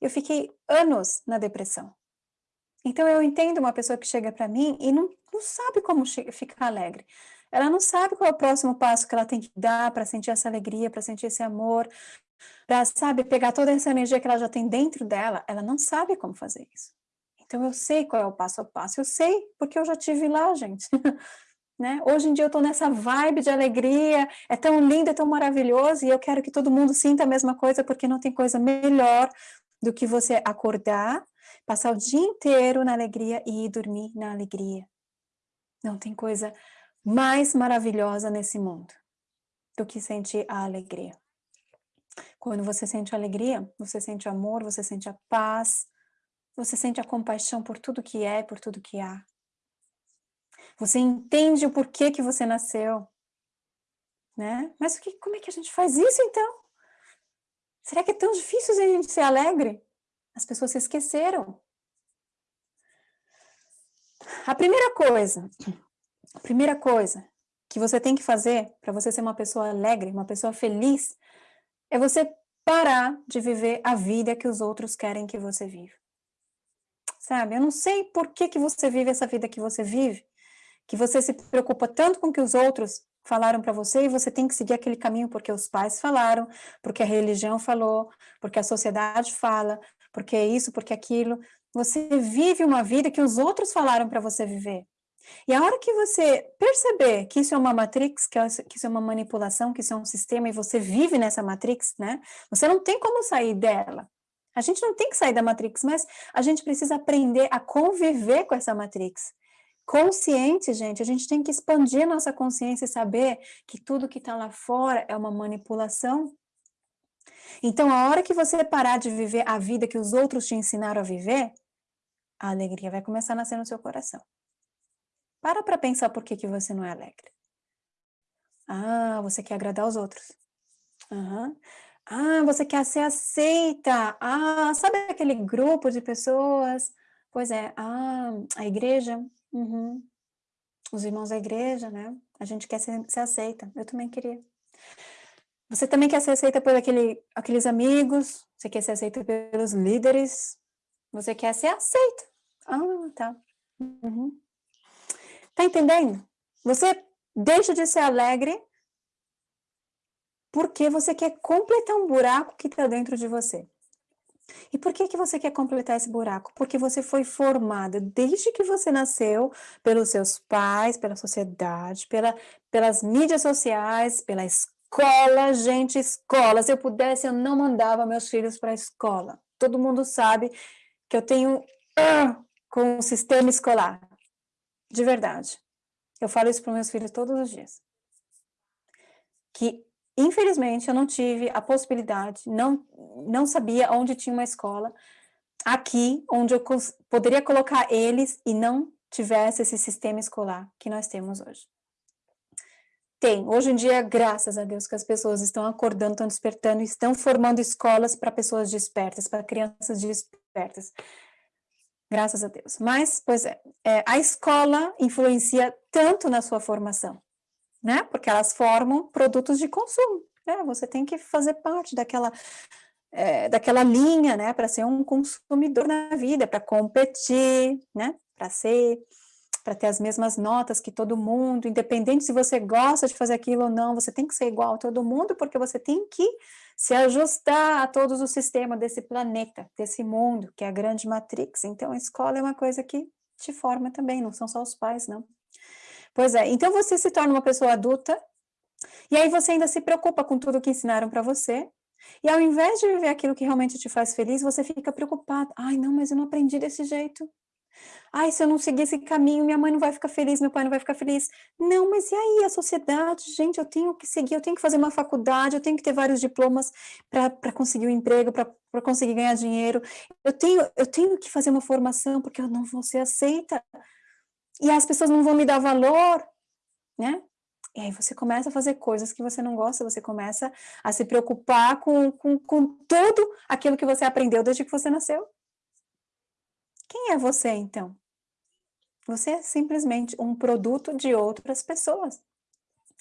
Eu fiquei anos na depressão. Então eu entendo uma pessoa que chega para mim e não, não sabe como ficar alegre. Ela não sabe qual é o próximo passo que ela tem que dar para sentir essa alegria, para sentir esse amor, para, sabe, pegar toda essa energia que ela já tem dentro dela. Ela não sabe como fazer isso. Então eu sei qual é o passo a passo, eu sei porque eu já tive lá, gente. né? Hoje em dia eu estou nessa vibe de alegria, é tão lindo, é tão maravilhoso, e eu quero que todo mundo sinta a mesma coisa, porque não tem coisa melhor do que você acordar, passar o dia inteiro na alegria e ir dormir na alegria. Não tem coisa mais maravilhosa nesse mundo. do que sentir a alegria. Quando você sente alegria, você sente amor, você sente a paz, você sente a compaixão por tudo que é, por tudo que há. Você entende o porquê que você nasceu. Né? Mas que, como é que a gente faz isso então? Será que é tão difícil a gente ser alegre? As pessoas se esqueceram. A primeira coisa, a primeira coisa que você tem que fazer para você ser uma pessoa alegre, uma pessoa feliz, é você parar de viver a vida que os outros querem que você viva. Sabe, eu não sei por que, que você vive essa vida que você vive, que você se preocupa tanto com o que os outros falaram para você e você tem que seguir aquele caminho porque os pais falaram, porque a religião falou, porque a sociedade fala, porque isso, porque aquilo. Você vive uma vida que os outros falaram para você viver. E a hora que você perceber que isso é uma matrix, que, isso é uma manipulação, que isso é um sistema, e você vive nessa matrix, né? Você não tem como sair dela. A gente não tem que sair da matrix, mas a gente precisa aprender a conviver com essa matrix. Consciente, gente, a gente tem que expandir nossa consciência e saber que tudo que está lá fora é uma manipulação. Então, a hora que você parar de viver a vida que os outros te ensinaram a viver, a alegria vai começar a nascer no seu coração. Para para pensar por que, que você não é alegre. Ah, você quer agradar os outros. Uhum. Ah, você quer ser aceita. Ah, sabe aquele grupo de pessoas? Pois é, ah, a igreja. Uhum. Os irmãos da igreja, né? A gente quer ser, ser aceita. Eu também queria. Você também quer ser aceita por aquele, aqueles amigos? Você quer ser aceita pelos líderes? Você quer ser aceita. Ah, tá. Uhum. Tá entendendo? Você deixa de ser alegre porque você quer completar um buraco que está dentro de você. E por que, que você quer completar esse buraco? Porque você foi formada desde que você nasceu pelos seus pais, pela sociedade, pela, pelas mídias sociais, pela escola. Gente, escola. Se eu pudesse, eu não mandava meus filhos para a escola. Todo mundo sabe que eu tenho uh, com o sistema escolar. De verdade. Eu falo isso para meus filhos todos os dias. Que, infelizmente, eu não tive a possibilidade, não, não sabia onde tinha uma escola aqui, onde eu poderia colocar eles e não tivesse esse sistema escolar que nós temos hoje. Tem. Hoje em dia, graças a Deus, que as pessoas estão acordando, estão despertando, estão formando escolas para pessoas despertas, para crianças despertas. Graças a Deus. Mas, pois é, é, a escola influencia tanto na sua formação, né? Porque elas formam produtos de consumo. Né? Você tem que fazer parte daquela, é, daquela linha, né? Para ser um consumidor na vida, para competir, né? Para ser para ter as mesmas notas que todo mundo, independente se você gosta de fazer aquilo ou não, você tem que ser igual a todo mundo, porque você tem que se ajustar a todos os sistemas desse planeta, desse mundo, que é a grande matrix. Então, a escola é uma coisa que te forma também, não são só os pais, não. Pois é, então você se torna uma pessoa adulta, e aí você ainda se preocupa com tudo que ensinaram para você, e ao invés de viver aquilo que realmente te faz feliz, você fica preocupado. Ai, não, mas eu não aprendi desse jeito. Ai, se eu não seguir esse caminho, minha mãe não vai ficar feliz, meu pai não vai ficar feliz. Não, mas e aí, a sociedade? Gente, eu tenho que seguir, eu tenho que fazer uma faculdade, eu tenho que ter vários diplomas para conseguir um emprego, para conseguir ganhar dinheiro. Eu tenho, eu tenho que fazer uma formação, porque eu não vou ser aceita. E as pessoas não vão me dar valor, né? E aí você começa a fazer coisas que você não gosta, você começa a se preocupar com, com, com tudo aquilo que você aprendeu desde que você nasceu. Quem é você, então? Você é simplesmente um produto de outras pessoas.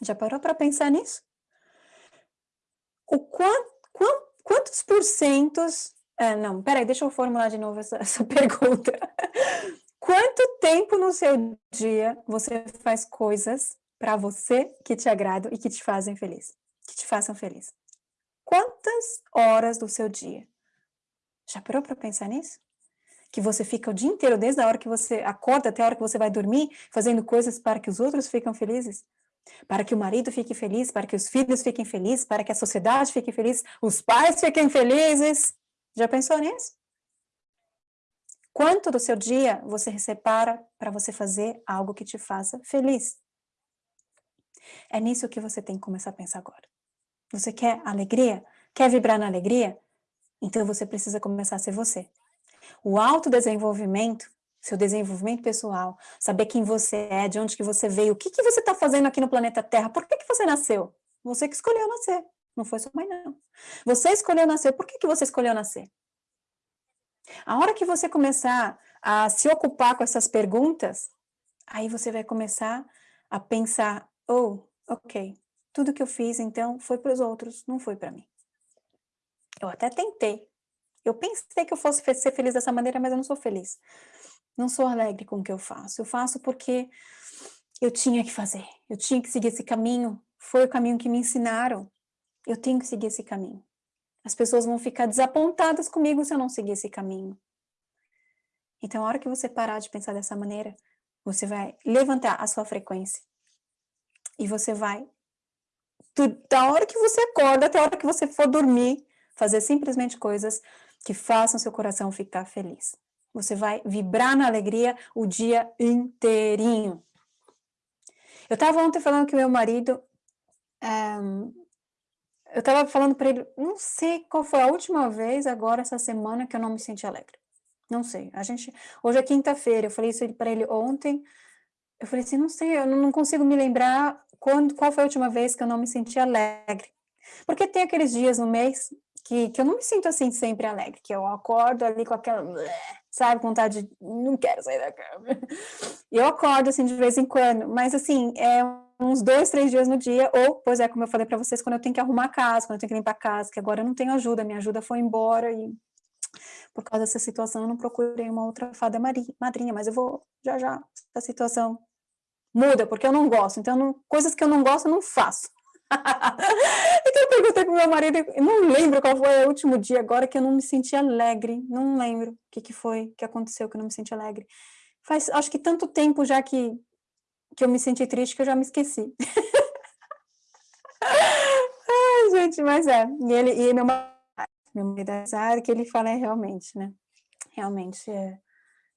Já parou para pensar nisso? O quant, quant, quantos porcentos... Ah, não, peraí, deixa eu formular de novo essa, essa pergunta. Quanto tempo no seu dia você faz coisas para você que te agradam e que te fazem feliz? Que te façam feliz? Quantas horas do seu dia? Já parou para pensar nisso? que você fica o dia inteiro, desde a hora que você acorda até a hora que você vai dormir, fazendo coisas para que os outros fiquem felizes? Para que o marido fique feliz, para que os filhos fiquem felizes, para que a sociedade fique feliz, os pais fiquem felizes. Já pensou nisso? Quanto do seu dia você separa para você fazer algo que te faça feliz? É nisso que você tem que começar a pensar agora. Você quer alegria? Quer vibrar na alegria? Então você precisa começar a ser você. O autodesenvolvimento, seu desenvolvimento pessoal, saber quem você é, de onde que você veio, o que, que você está fazendo aqui no planeta Terra, por que, que você nasceu? Você que escolheu nascer, não foi sua mãe não. Você escolheu nascer, por que, que você escolheu nascer? A hora que você começar a se ocupar com essas perguntas, aí você vai começar a pensar, oh, ok, tudo que eu fiz então foi para os outros, não foi para mim. Eu até tentei, eu pensei que eu fosse ser feliz dessa maneira, mas eu não sou feliz. Não sou alegre com o que eu faço. Eu faço porque eu tinha que fazer, eu tinha que seguir esse caminho, foi o caminho que me ensinaram. Eu tenho que seguir esse caminho. As pessoas vão ficar desapontadas comigo se eu não seguir esse caminho. Então, a hora que você parar de pensar dessa maneira, você vai levantar a sua frequência. E você vai, da hora que você acorda até a hora que você for dormir, fazer simplesmente coisas que façam seu coração ficar feliz. Você vai vibrar na alegria o dia inteirinho. Eu estava ontem falando que meu marido, um, eu estava falando para ele, não sei qual foi a última vez agora essa semana que eu não me senti alegre. Não sei. A gente, hoje é quinta-feira, eu falei isso para ele ontem. Eu falei assim, não sei, eu não consigo me lembrar quando, qual foi a última vez que eu não me senti alegre. Porque tem aqueles dias no mês que, que eu não me sinto assim sempre alegre, que eu acordo ali com aquela, sabe, vontade de, não quero sair da cama. Eu acordo assim de vez em quando, mas assim, é uns dois, três dias no dia, ou, pois é, como eu falei para vocês, quando eu tenho que arrumar a casa, quando eu tenho que limpar a casa, que agora eu não tenho ajuda, minha ajuda foi embora e por causa dessa situação eu não procurei uma outra fada madrinha, mas eu vou já já, essa situação muda, porque eu não gosto, então não, coisas que eu não gosto eu não faço. então eu perguntei pro meu marido, não lembro qual foi o último dia agora que eu não me senti alegre, não lembro o que, que foi, que aconteceu que eu não me senti alegre. Faz, acho que tanto tempo já que, que eu me senti triste que eu já me esqueci. Ai, gente, mas é, e ele, e meu marido, meu é que ele fala é realmente, né, realmente é,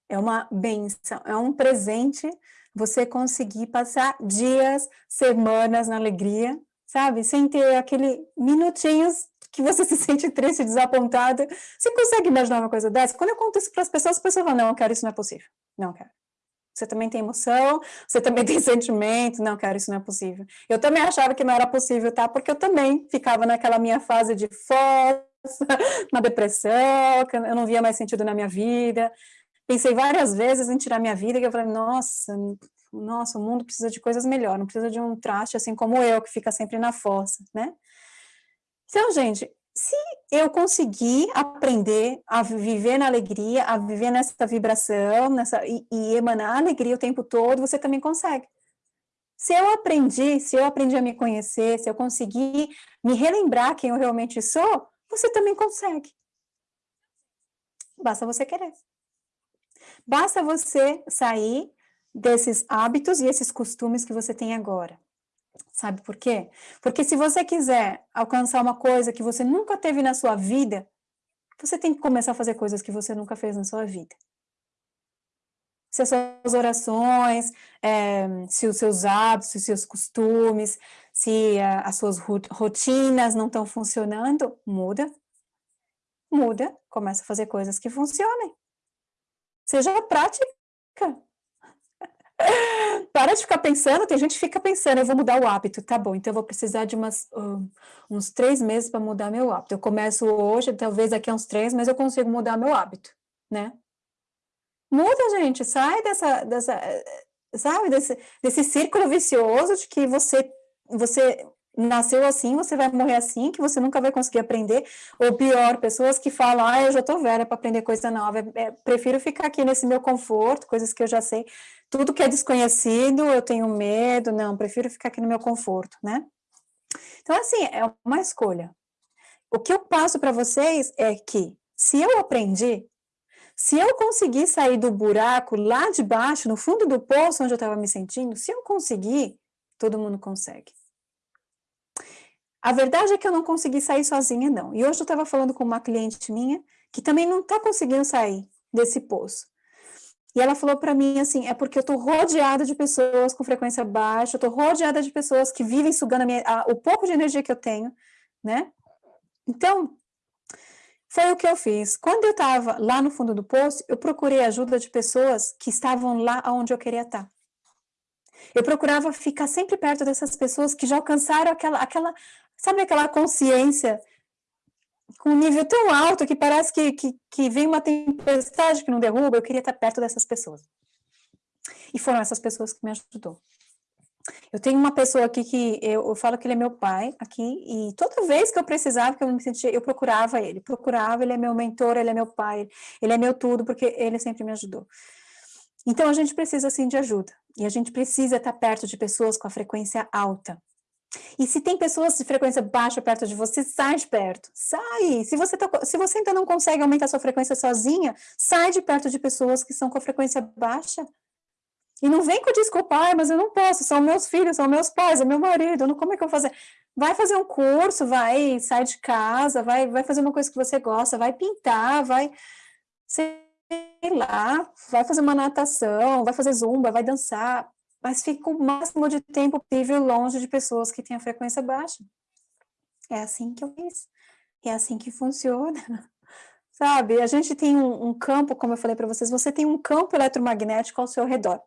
é uma benção, é um presente você conseguir passar dias, semanas na alegria, sabe? Sem ter aquele minutinhos que você se sente triste, desapontada. Você consegue imaginar uma coisa dessa? Quando eu conto isso para as pessoas, as pessoas falam, não, eu quero, isso não é possível. Não quero. Você também tem emoção, você também tem sentimento, não, cara, isso não é possível. Eu também achava que não era possível, tá? Porque eu também ficava naquela minha fase de força, na depressão, eu não via mais sentido na minha vida. Pensei várias vezes em tirar minha vida, que eu falei, nossa, nossa, o mundo precisa de coisas melhores, não precisa de um traste assim como eu, que fica sempre na força, né? Então, gente, se eu conseguir aprender a viver na alegria, a viver nessa vibração, nessa, e, e emanar alegria o tempo todo, você também consegue. Se eu aprendi, se eu aprendi a me conhecer, se eu conseguir me relembrar quem eu realmente sou, você também consegue. Basta você querer. Basta você sair desses hábitos e esses costumes que você tem agora. Sabe por quê? Porque se você quiser alcançar uma coisa que você nunca teve na sua vida, você tem que começar a fazer coisas que você nunca fez na sua vida. Se as suas orações, é, se os seus hábitos, se os seus costumes, se a, as suas rotinas não estão funcionando, muda. Muda, começa a fazer coisas que funcionem. Seja prática. Para de ficar pensando, tem gente que fica pensando, eu vou mudar o hábito, tá bom, então eu vou precisar de umas, uh, uns três meses para mudar meu hábito. Eu começo hoje, talvez daqui a uns três, mas eu consigo mudar meu hábito, né? Muda, gente, sai dessa, dessa sabe, desse, desse círculo vicioso de que você, você nasceu assim, você vai morrer assim, que você nunca vai conseguir aprender, ou pior, pessoas que falam, ah, eu já tô velha para aprender coisa nova, é, é, prefiro ficar aqui nesse meu conforto, coisas que eu já sei, tudo que é desconhecido, eu tenho medo, não, prefiro ficar aqui no meu conforto, né? Então, assim, é uma escolha. O que eu passo para vocês é que, se eu aprendi, se eu conseguir sair do buraco lá de baixo, no fundo do poço onde eu estava me sentindo, se eu conseguir, todo mundo consegue. A verdade é que eu não consegui sair sozinha, não. E hoje eu estava falando com uma cliente minha, que também não está conseguindo sair desse poço. E ela falou para mim assim, é porque eu estou rodeada de pessoas com frequência baixa, eu estou rodeada de pessoas que vivem sugando a minha, a, o pouco de energia que eu tenho, né? Então, foi o que eu fiz. Quando eu estava lá no fundo do poço, eu procurei ajuda de pessoas que estavam lá onde eu queria estar. Eu procurava ficar sempre perto dessas pessoas que já alcançaram aquela, aquela sabe aquela consciência com um nível tão alto que parece que, que, que vem uma tempestade que não derruba, eu queria estar perto dessas pessoas. E foram essas pessoas que me ajudou. Eu tenho uma pessoa aqui que eu, eu, falo que ele é meu pai aqui, e toda vez que eu precisava, que eu me sentia, eu procurava ele, procurava, ele é meu mentor, ele é meu pai, ele é meu tudo, porque ele sempre me ajudou. Então a gente precisa sim de ajuda, e a gente precisa estar perto de pessoas com a frequência alta. E se tem pessoas de frequência baixa perto de você, sai de perto, sai. Se você, tá, se você ainda não consegue aumentar sua frequência sozinha, sai de perto de pessoas que são com frequência baixa, e não vem com desculpa, ah, mas eu não posso, são meus filhos, são meus pais, é meu marido, não, como é que eu vou fazer? Vai fazer um curso, vai sair de casa, vai, vai fazer uma coisa que você gosta, vai pintar, vai, sei lá, vai fazer uma natação, vai fazer zumba, vai dançar, mas fica o máximo de tempo possível longe de pessoas que têm a frequência baixa. É assim que eu fiz, é assim que funciona. Sabe, a gente tem um, um campo, como eu falei para vocês, você tem um campo eletromagnético ao seu redor.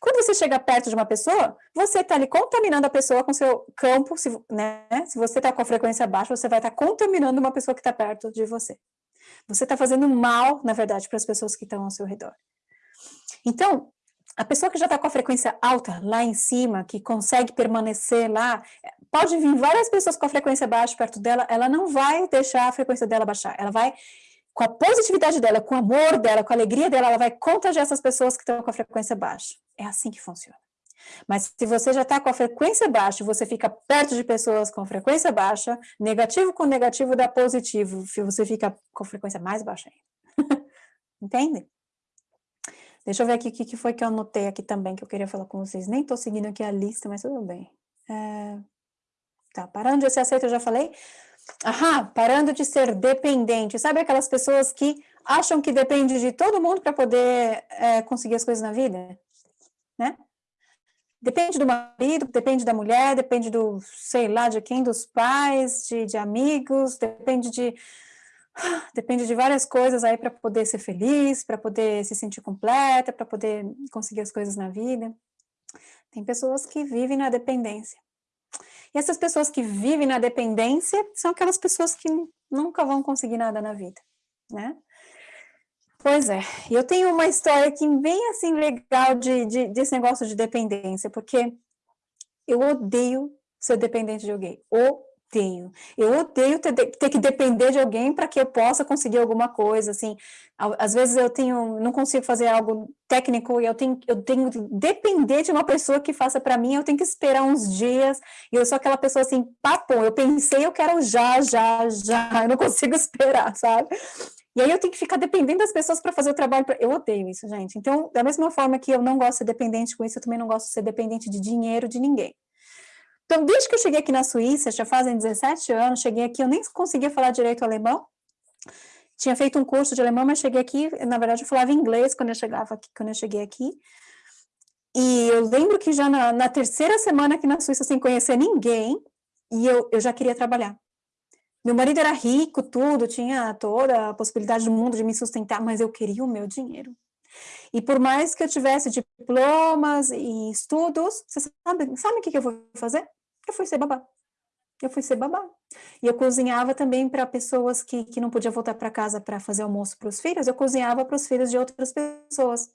Quando você chega perto de uma pessoa, você está ali contaminando a pessoa com seu campo, se, né? se você está com a frequência baixa, você vai estar tá contaminando uma pessoa que está perto de você. Você está fazendo mal, na verdade, para as pessoas que estão ao seu redor. Então, a pessoa que já está com a frequência alta lá em cima, que consegue permanecer lá, pode vir várias pessoas com a frequência baixa perto dela, ela não vai deixar a frequência dela baixar, ela vai com a positividade dela, com o amor dela, com a alegria dela, ela vai contagiar essas pessoas que estão com a frequência baixa. É assim que funciona. Mas se você já está com a frequência baixa, você fica perto de pessoas com frequência baixa, negativo com negativo dá positivo, você fica com frequência mais baixa ainda. Entende? Deixa eu ver aqui o que foi que eu anotei aqui também, que eu queria falar com vocês. Nem estou seguindo aqui a lista, mas tudo bem. É... Tá, parando de ser aceito, eu já falei. Aham, parando de ser dependente. Sabe aquelas pessoas que acham que depende de todo mundo para poder é, conseguir as coisas na vida? Né? Depende do marido, depende da mulher, depende do, sei lá, de quem, dos pais, de, de amigos, depende de depende de várias coisas aí para poder ser feliz, para poder se sentir completa, para poder conseguir as coisas na vida. Tem pessoas que vivem na dependência. E essas pessoas que vivem na dependência são aquelas pessoas que nunca vão conseguir nada na vida, né? Pois é, e eu tenho uma história aqui bem assim legal de, de, desse negócio de dependência, porque eu odeio ser dependente de alguém, odeio. Eu odeio ter, ter que depender de alguém para que eu possa conseguir alguma coisa, assim. Às vezes eu tenho, não consigo fazer algo técnico e eu tenho, eu tenho que depender de uma pessoa que faça para mim, eu tenho que esperar uns dias, e eu sou aquela pessoa assim, papo, eu pensei, eu quero já, já, já, eu não consigo esperar, sabe? E aí eu tenho que ficar dependendo das pessoas para fazer o trabalho. Pra... Eu odeio isso, gente. Então, da mesma forma que eu não gosto de ser dependente com isso, eu também não gosto de ser dependente de dinheiro de ninguém. Então, desde que eu cheguei aqui na Suíça, já fazem 17 anos, cheguei aqui, eu nem conseguia falar direito alemão, tinha feito um curso de alemão, mas cheguei aqui, na verdade eu falava inglês quando eu chegava aqui, quando eu cheguei aqui, e eu lembro que já na, na terceira semana aqui na Suíça, sem conhecer ninguém, e eu, eu já queria trabalhar. Meu marido era rico, tudo, tinha toda a possibilidade do mundo de me sustentar, mas eu queria o meu dinheiro. E por mais que eu tivesse diplomas e estudos, você sabe, sabe o que eu vou fazer? Eu fui ser babá. Eu fui ser babá. E eu cozinhava também para pessoas que, que não podiam voltar para casa para fazer almoço para os filhos, eu cozinhava para os filhos de outras pessoas.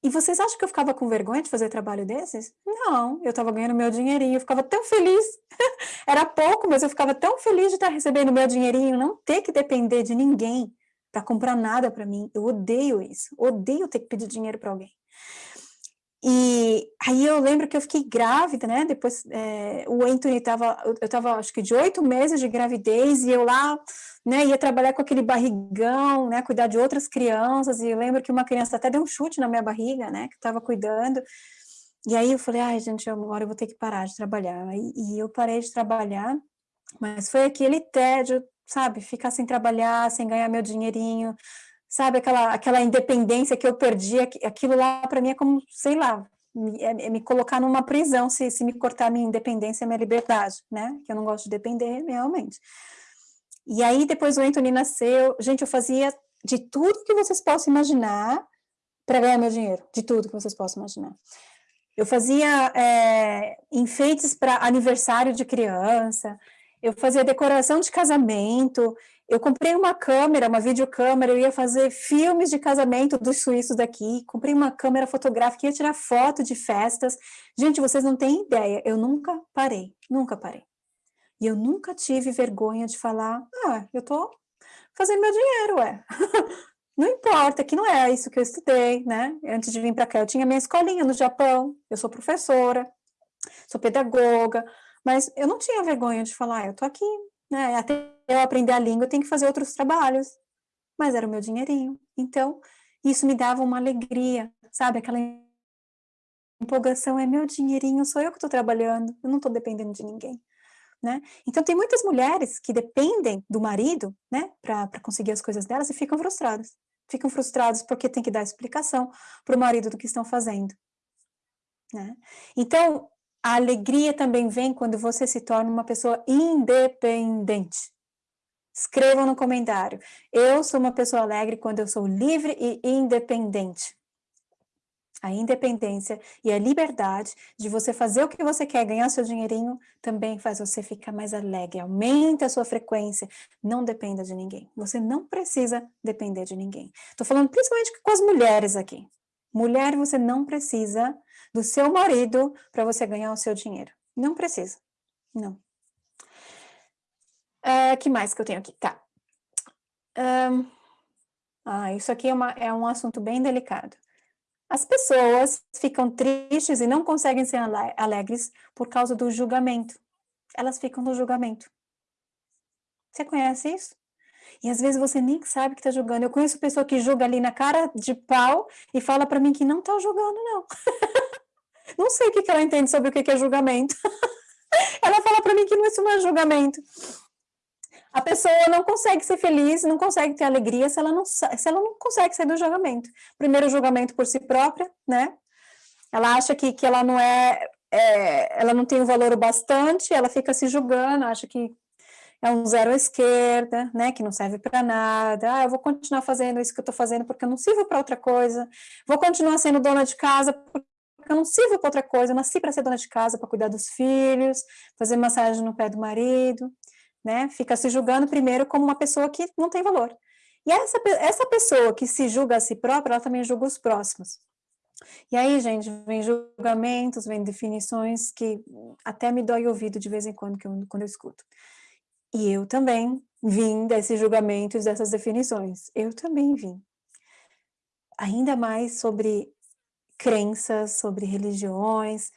E vocês acham que eu ficava com vergonha de fazer trabalho desses? Não, eu estava ganhando meu dinheirinho, eu ficava tão feliz. Era pouco, mas eu ficava tão feliz de estar recebendo meu dinheirinho, não ter que depender de ninguém para comprar nada para mim. Eu odeio isso, odeio ter que pedir dinheiro para alguém. E aí eu lembro que eu fiquei grávida, né? Depois é, o Anthony estava, eu estava acho que de oito meses de gravidez e eu lá, né? Ia trabalhar com aquele barrigão, né? Cuidar de outras crianças. E eu lembro que uma criança até deu um chute na minha barriga, né? Que eu estava cuidando. E aí eu falei, ai gente, agora eu vou ter que parar de trabalhar. E, e eu parei de trabalhar, mas foi aquele tédio, sabe? Ficar sem trabalhar, sem ganhar meu dinheirinho, sabe, aquela, aquela independência que eu perdi, aquilo lá para mim é como, sei lá, me, é, me colocar numa prisão se, se me cortar minha independência, minha liberdade, né? Que eu não gosto de depender, realmente. E aí, depois o Anthony nasceu, gente, eu fazia de tudo que vocês possam imaginar para ganhar meu dinheiro, de tudo que vocês possam imaginar. Eu fazia é, enfeites para aniversário de criança, eu fazia decoração de casamento, eu comprei uma câmera, uma videocâmera, eu ia fazer filmes de casamento dos suíços daqui, comprei uma câmera fotográfica, ia tirar foto de festas. Gente, vocês não têm ideia, eu nunca parei, nunca parei. E eu nunca tive vergonha de falar, ah, eu tô fazendo meu dinheiro, ué. não importa, que não é isso que eu estudei, né? Antes de vir para cá, eu tinha minha escolinha no Japão, eu sou professora, sou pedagoga, mas eu não tinha vergonha de falar, ah, eu tô aqui, né? Até eu aprender a língua, eu tenho que fazer outros trabalhos. Mas era o meu dinheirinho. Então, isso me dava uma alegria, sabe? Aquela empolgação, é meu dinheirinho, sou eu que estou trabalhando, eu não estou dependendo de ninguém. Né? Então, tem muitas mulheres que dependem do marido, né, para conseguir as coisas delas e ficam frustradas. Ficam frustradas porque tem que dar explicação para o marido do que estão fazendo. Né? Então, a alegria também vem quando você se torna uma pessoa independente. Escrevam no comentário. Eu sou uma pessoa alegre quando eu sou livre e independente. A independência e a liberdade de você fazer o que você quer, ganhar seu dinheirinho, também faz você ficar mais alegre, aumenta a sua frequência, não dependa de ninguém. Você não precisa depender de ninguém. Estou falando principalmente com as mulheres aqui. Mulher, você não precisa do seu marido para você ganhar o seu dinheiro. Não precisa, não. Uh, que mais que eu tenho aqui? Tá. Um, ah, isso aqui é, uma, é um assunto bem delicado. As pessoas ficam tristes e não conseguem ser alegres por causa do julgamento. Elas ficam no julgamento. Você conhece isso? E às vezes você nem sabe que está julgando. Eu conheço pessoa que julga ali na cara de pau e fala para mim que não está julgando, não. não sei o que, que ela entende sobre o que, que é julgamento. ela fala para mim que isso não é julgamento. A pessoa não consegue ser feliz, não consegue ter alegria se ela não, se ela não consegue sair do julgamento. Primeiro, julgamento por si própria, né? Ela acha que, que ela não é, é ela não tem o valor o bastante, ela fica se julgando, acha que é um zero à esquerda, né, que não serve para nada, ah, eu vou continuar fazendo isso que eu estou fazendo porque eu não sirvo para outra coisa, vou continuar sendo dona de casa porque eu não sirvo para outra coisa, eu nasci para ser dona de casa, para cuidar dos filhos, fazer massagem no pé do marido, né, fica se julgando primeiro como uma pessoa que não tem valor. E essa, essa pessoa que se julga a si própria, ela também julga os próximos. E aí, gente, vem julgamentos, vem definições que até me dói o ouvido de vez em quando, que eu, quando eu escuto. E eu também vim desses julgamentos, dessas definições. Eu também vim. Ainda mais sobre crenças, sobre religiões,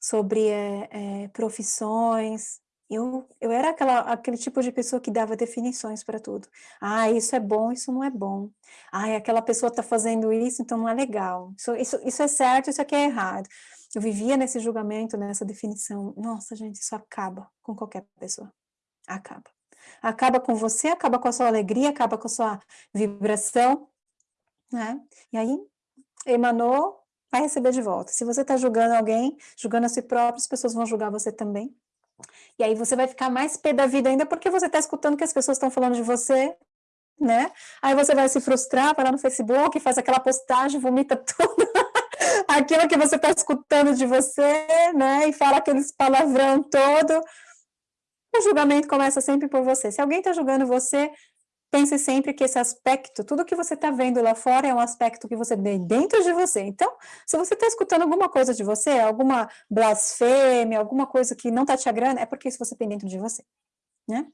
sobre é, é, profissões. Eu, eu era aquela, aquele tipo de pessoa que dava definições para tudo. Ah, isso é bom, isso não é bom. Ah, aquela pessoa está fazendo isso, então não é legal. Isso, isso, isso é certo, isso aqui é errado. Eu vivia nesse julgamento, nessa definição. Nossa, gente, isso acaba com qualquer pessoa acaba. Acaba com você, acaba com a sua alegria, acaba com a sua vibração, né? E aí, emanou, vai receber de volta. Se você está julgando alguém, julgando a si próprio, as pessoas vão julgar você também. E aí você vai ficar mais pé da vida ainda porque você está escutando que as pessoas estão falando de você, né? Aí você vai se frustrar, vai lá no Facebook, faz aquela postagem, vomita tudo. Aquilo que você está escutando de você, né? E fala aqueles palavrão todo o julgamento começa sempre por você. Se alguém está julgando você, pense sempre que esse aspecto, tudo que você está vendo lá fora é um aspecto que você vê dentro de você. Então, se você está escutando alguma coisa de você, alguma blasfêmia, alguma coisa que não está te agradando, é porque isso você tem dentro de você, né?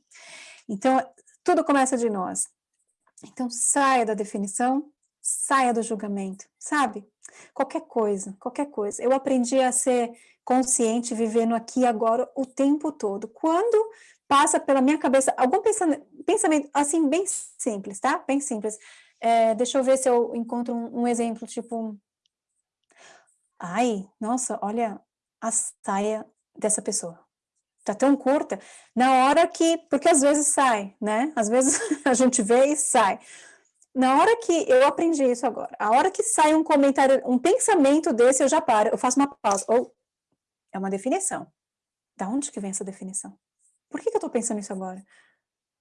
Então, tudo começa de nós. Então, saia da definição, saia do julgamento, sabe? Qualquer coisa, qualquer coisa. Eu aprendi a ser consciente, vivendo aqui agora o tempo todo. Quando passa pela minha cabeça algum pensamento, assim, bem simples, tá? Bem simples. É, deixa eu ver se eu encontro um, um exemplo, tipo... Ai, nossa, olha a saia dessa pessoa. Tá tão curta. Na hora que... Porque às vezes sai, né? Às vezes a gente vê e sai. na hora que eu aprendi isso agora, a hora que sai um comentário, um pensamento desse, eu já paro, eu faço uma pausa, ou é uma definição. Da onde que vem essa definição? Por que, que eu estou pensando isso agora?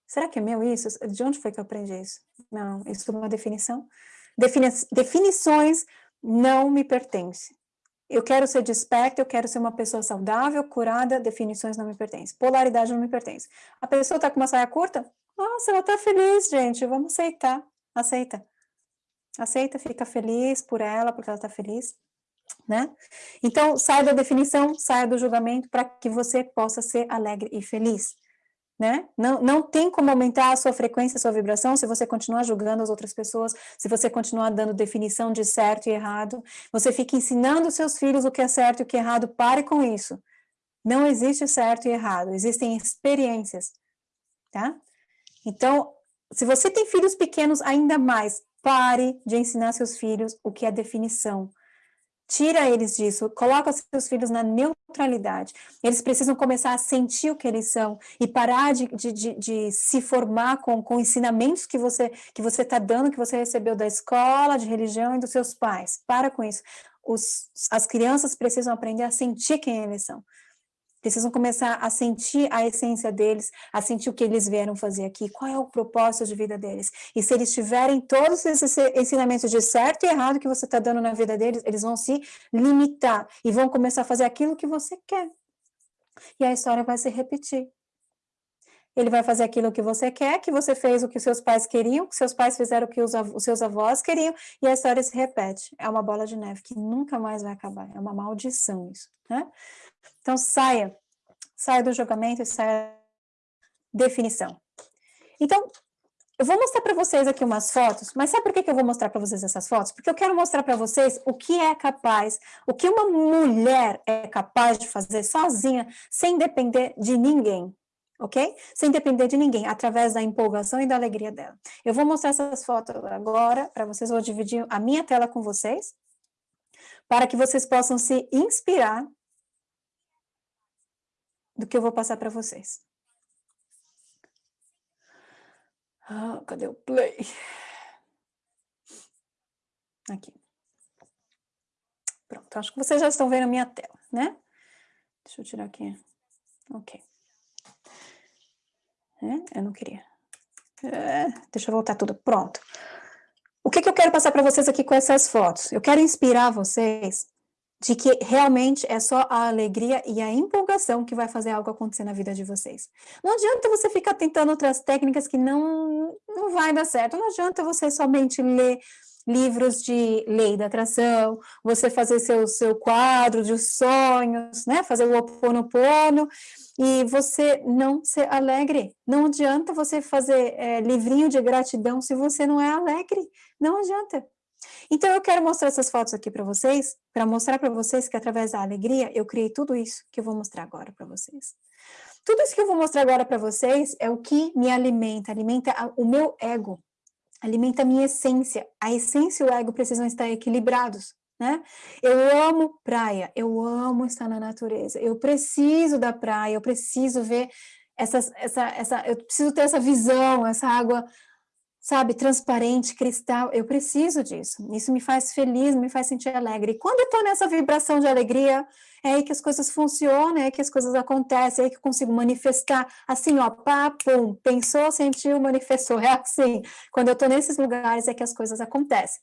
Será que é meu isso? De onde foi que eu aprendi isso? Não, isso é uma definição. Defini definições não me pertencem. Eu quero ser desperta, eu quero ser uma pessoa saudável, curada, definições não me pertencem. Polaridade não me pertence. A pessoa está com uma saia curta? Nossa, ela está feliz, gente, vamos aceitar. Aceita. Aceita, fica feliz por ela, porque ela está feliz. Né? Então, saia da definição, saia do julgamento, para que você possa ser alegre e feliz. Né? Não, não tem como aumentar a sua frequência, a sua vibração, se você continuar julgando as outras pessoas, se você continuar dando definição de certo e errado, você fica ensinando seus filhos o que é certo e o que é errado, pare com isso. Não existe certo e errado, existem experiências, tá? Então, se você tem filhos pequenos, ainda mais, pare de ensinar seus filhos o que é definição. Tira eles disso, coloca seus filhos na neutralidade. Eles precisam começar a sentir o que eles são e parar de, de, de, de se formar com, com ensinamentos que você que você está dando, que você recebeu da escola, de religião e dos seus pais. Para com isso. Os, as crianças precisam aprender a sentir quem eles são precisam começar a sentir a essência deles, a sentir o que eles vieram fazer aqui, qual é o propósito de vida deles. E se eles tiverem todos esses ensinamentos de certo e errado que você está dando na vida deles, eles vão se limitar e vão começar a fazer aquilo que você quer. E a história vai se repetir. Ele vai fazer aquilo que você quer, que você fez o que seus pais queriam, que seus pais fizeram o que os, os seus avós queriam, e a história se repete. É uma bola de neve que nunca mais vai acabar. É uma maldição isso, né? Então, saia, saia do julgamento e saia da definição. Então, eu vou mostrar para vocês aqui umas fotos, mas sabe por que, que eu vou mostrar para vocês essas fotos? Porque eu quero mostrar para vocês o que é capaz, o que uma mulher é capaz de fazer sozinha, sem depender de ninguém, ok? Sem depender de ninguém, através da empolgação e da alegria dela. Eu vou mostrar essas fotos agora para vocês, vou dividir a minha tela com vocês, para que vocês possam se inspirar do que eu vou passar para vocês. Ah, cadê o play? Aqui. Pronto, acho que vocês já estão vendo a minha tela, né? Deixa eu tirar aqui. Ok. É, eu não queria. É, deixa eu voltar tudo. Pronto. O que, que eu quero passar para vocês aqui com essas fotos? Eu quero inspirar vocês de que realmente é só a alegria e a empolgação que vai fazer algo acontecer na vida de vocês. Não adianta você ficar tentando outras técnicas que não, não vai dar certo, não adianta você somente ler livros de lei da atração, você fazer seu, seu quadro de sonhos, né, fazer o oponopono, e você não ser alegre. Não adianta você fazer é, livrinho de gratidão se você não é alegre, não adianta. Então, eu quero mostrar essas fotos aqui para vocês, para mostrar para vocês que através da alegria, eu criei tudo isso que eu vou mostrar agora para vocês. Tudo isso que eu vou mostrar agora para vocês é o que me alimenta, alimenta o meu ego, alimenta a minha essência. A essência e o ego precisam estar equilibrados, né? Eu amo praia, eu amo estar na natureza, eu preciso da praia, eu preciso ver essa, essa, essa, eu preciso ter essa visão, essa água sabe, transparente, cristal, eu preciso disso, isso me faz feliz, me faz sentir alegre, e quando eu estou nessa vibração de alegria, é aí que as coisas funcionam, é aí que as coisas acontecem, é aí que eu consigo manifestar, assim, ó, pá, pum, pensou, sentiu, manifestou, é assim, quando eu estou nesses lugares é que as coisas acontecem.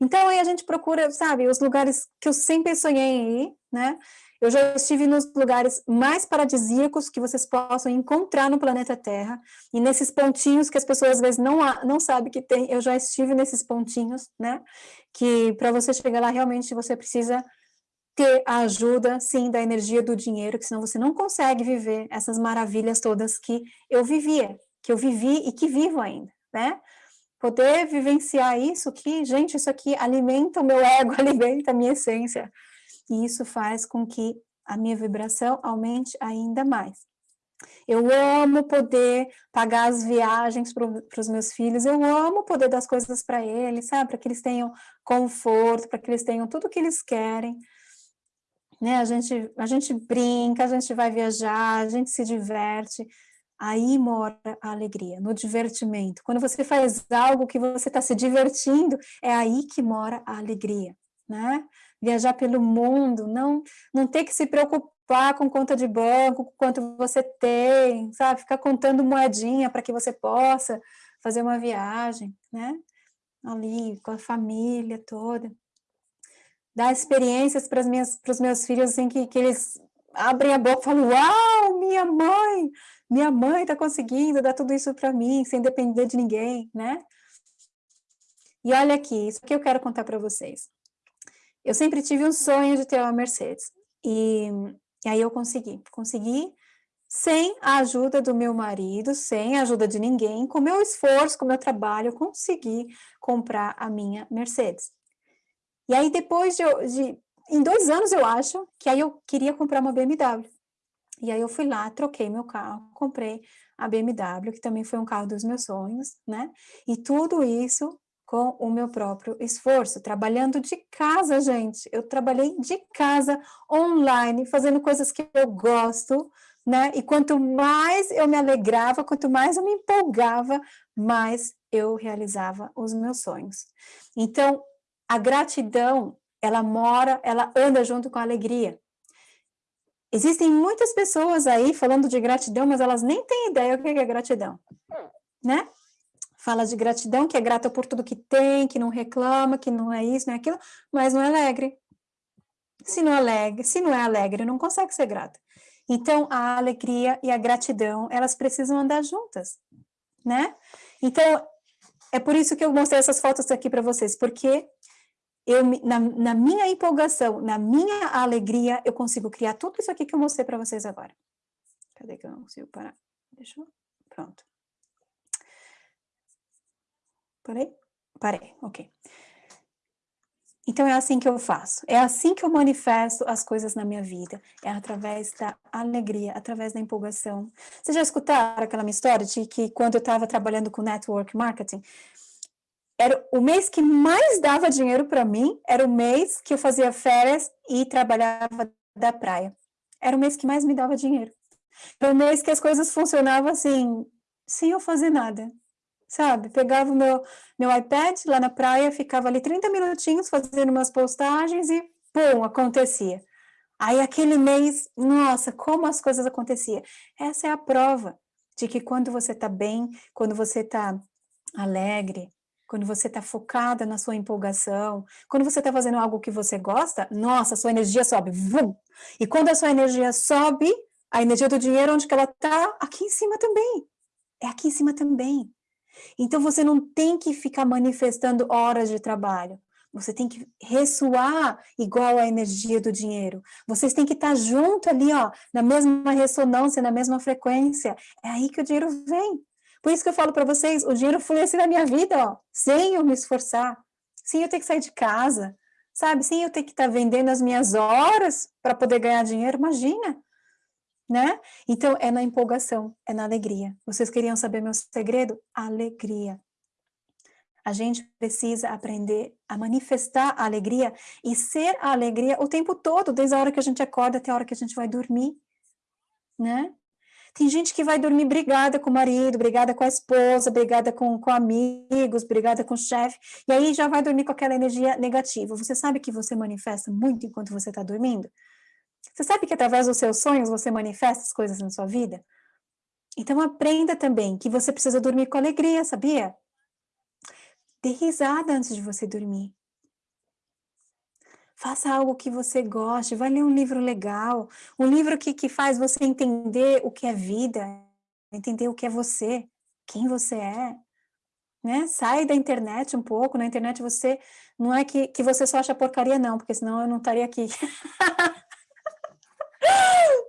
Então, aí a gente procura, sabe, os lugares que eu sempre sonhei em ir, né, eu já estive nos lugares mais paradisíacos que vocês possam encontrar no planeta Terra, e nesses pontinhos que as pessoas às vezes não, não sabem que tem, eu já estive nesses pontinhos, né, que para você chegar lá, realmente você precisa ter a ajuda, sim, da energia do dinheiro, que senão você não consegue viver essas maravilhas todas que eu vivia, que eu vivi e que vivo ainda, né? Poder vivenciar isso que, gente, isso aqui alimenta o meu ego, alimenta a minha essência, e isso faz com que a minha vibração aumente ainda mais. Eu amo poder pagar as viagens para os meus filhos, eu amo poder dar as coisas para eles, sabe? Para que eles tenham conforto, para que eles tenham tudo o que eles querem. Né? A, gente, a gente brinca, a gente vai viajar, a gente se diverte, Aí mora a alegria, no divertimento. Quando você faz algo que você está se divertindo, é aí que mora a alegria, né? Viajar pelo mundo, não, não ter que se preocupar com conta de banco, com quanto você tem, sabe? Ficar contando moedinha para que você possa fazer uma viagem, né? Ali, com a família toda. Dar experiências para os meus filhos, assim, que, que eles abrem a boca e falam, uau, minha mãe, minha mãe está conseguindo dar tudo isso para mim, sem depender de ninguém, né? E olha aqui, isso que eu quero contar para vocês. Eu sempre tive um sonho de ter uma Mercedes, e, e aí eu consegui, consegui sem a ajuda do meu marido, sem a ajuda de ninguém, com meu esforço, com meu trabalho, eu consegui comprar a minha Mercedes. E aí depois de, de em dois anos eu acho, que aí eu queria comprar uma BMW. E aí eu fui lá, troquei meu carro, comprei a BMW, que também foi um carro dos meus sonhos, né? E tudo isso com o meu próprio esforço, trabalhando de casa, gente. Eu trabalhei de casa, online, fazendo coisas que eu gosto, né? E quanto mais eu me alegrava, quanto mais eu me empolgava, mais eu realizava os meus sonhos. Então, a gratidão, ela mora, ela anda junto com a alegria. Existem muitas pessoas aí falando de gratidão, mas elas nem têm ideia do que é gratidão, né? Fala de gratidão, que é grata por tudo que tem, que não reclama, que não é isso, não é aquilo, mas não é alegre. Se não é alegre, se não é alegre, não consegue ser grata. Então, a alegria e a gratidão, elas precisam andar juntas, né? Então, é por isso que eu mostrei essas fotos aqui para vocês, porque eu, na, na, minha empolgação, na minha alegria, eu consigo criar tudo isso aqui que eu mostrei para vocês agora. Cadê que eu não consigo parar? Deixa eu... Pronto. Parei? Parei, ok. Então, é assim que eu faço. É assim que eu manifesto as coisas na minha vida. É através da alegria, através da empolgação. Vocês já escutaram aquela minha história de que quando eu estava trabalhando com network marketing, era o mês que mais dava dinheiro para mim, era o mês que eu fazia férias e trabalhava da praia. Era o mês que mais me dava dinheiro. Era o mês que as coisas funcionavam assim, sem eu fazer nada, sabe? Pegava o meu, meu iPad lá na praia, ficava ali 30 minutinhos fazendo umas postagens e, pum, acontecia. Aí aquele mês, nossa, como as coisas aconteciam. Essa é a prova de que quando você está bem, quando você está alegre, quando você está focada na sua empolgação, quando você está fazendo algo que você gosta, nossa, sua energia sobe, vum! E quando a sua energia sobe, a energia do dinheiro, onde que ela está? Aqui em cima também. É aqui em cima também. Então, você não tem que ficar manifestando horas de trabalho. Você tem que ressoar igual a energia do dinheiro. Vocês têm que estar junto ali, ó, na mesma ressonância, na mesma frequência. É aí que o dinheiro vem. Por isso que eu falo para vocês, o dinheiro flui assim na minha vida, ó, sem eu me esforçar, sem eu ter que sair de casa, sabe? Sem eu ter que estar vendendo as minhas horas para poder ganhar dinheiro, imagina, né? Então, é na empolgação, é na alegria. Vocês queriam saber meu segredo? Alegria. A gente precisa aprender a manifestar a alegria e ser a alegria o tempo todo, desde a hora que a gente acorda até a hora que a gente vai dormir, né? Tem gente que vai dormir brigada com o marido, brigada com a esposa, brigada com, com amigos, brigada com o chefe, e aí já vai dormir com aquela energia negativa. Você sabe que você manifesta muito enquanto você está dormindo? Você sabe que através dos seus sonhos você manifesta as coisas na sua vida? Então aprenda também que você precisa dormir com alegria, sabia? Dê risada antes de você dormir. Faça algo que você goste, vai ler um livro legal, um livro que, que faz você entender o que é vida, entender o que é você, quem você é, né? Sai da internet um pouco, na internet você, não é que, que você só acha porcaria não, porque senão eu não estaria aqui.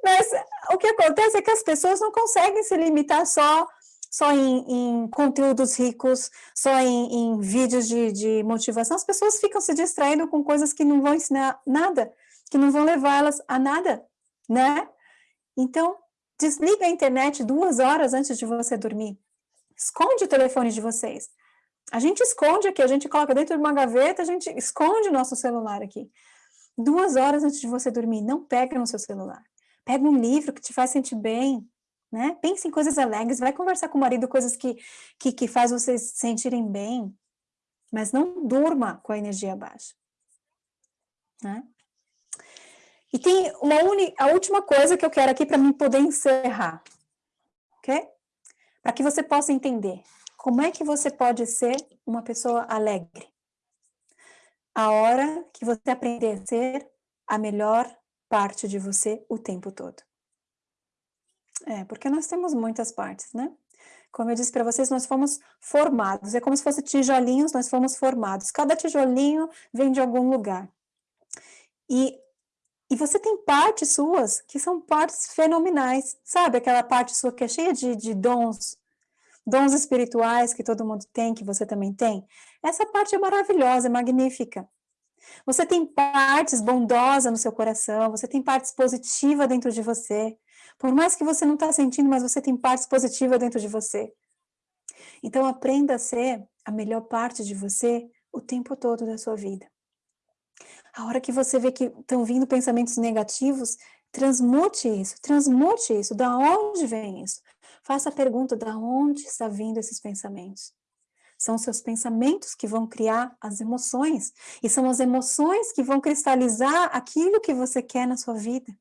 Mas o que acontece é que as pessoas não conseguem se limitar só só em, em conteúdos ricos, só em, em vídeos de, de, motivação, as pessoas ficam se distraindo com coisas que não vão ensinar nada, que não vão levar elas a nada, né? Então, desliga a internet duas horas antes de você dormir. Esconde o telefone de vocês. A gente esconde aqui, a gente coloca dentro de uma gaveta, a gente esconde o nosso celular aqui. Duas horas antes de você dormir, não pega no seu celular. Pega um livro que te faz sentir bem, né? Pense em coisas alegres, vai conversar com o marido, coisas que, que, que faz vocês se sentirem bem, mas não durma com a energia baixa, né? E tem uma uni, a última coisa que eu quero aqui para mim poder encerrar, ok? Para que você possa entender como é que você pode ser uma pessoa alegre. A hora que você aprender a ser a melhor parte de você o tempo todo. É, porque nós temos muitas partes, né? Como eu disse para vocês, nós fomos formados, é como se fossem tijolinhos, nós fomos formados. Cada tijolinho vem de algum lugar. E e você tem partes suas que são partes fenomenais, sabe? Aquela parte sua que é cheia de, de dons, dons espirituais que todo mundo tem, que você também tem. Essa parte é maravilhosa, é magnífica. Você tem partes bondosas no seu coração, você tem partes positivas dentro de você. Por mais que você não está sentindo, mas você tem partes positivas dentro de você. Então, aprenda a ser a melhor parte de você o tempo todo da sua vida. A hora que você vê que estão vindo pensamentos negativos, transmute isso, transmute isso. Da onde vem isso? Faça a pergunta, da onde está vindo esses pensamentos? São seus pensamentos que vão criar as emoções. E são as emoções que vão cristalizar aquilo que você quer na sua vida.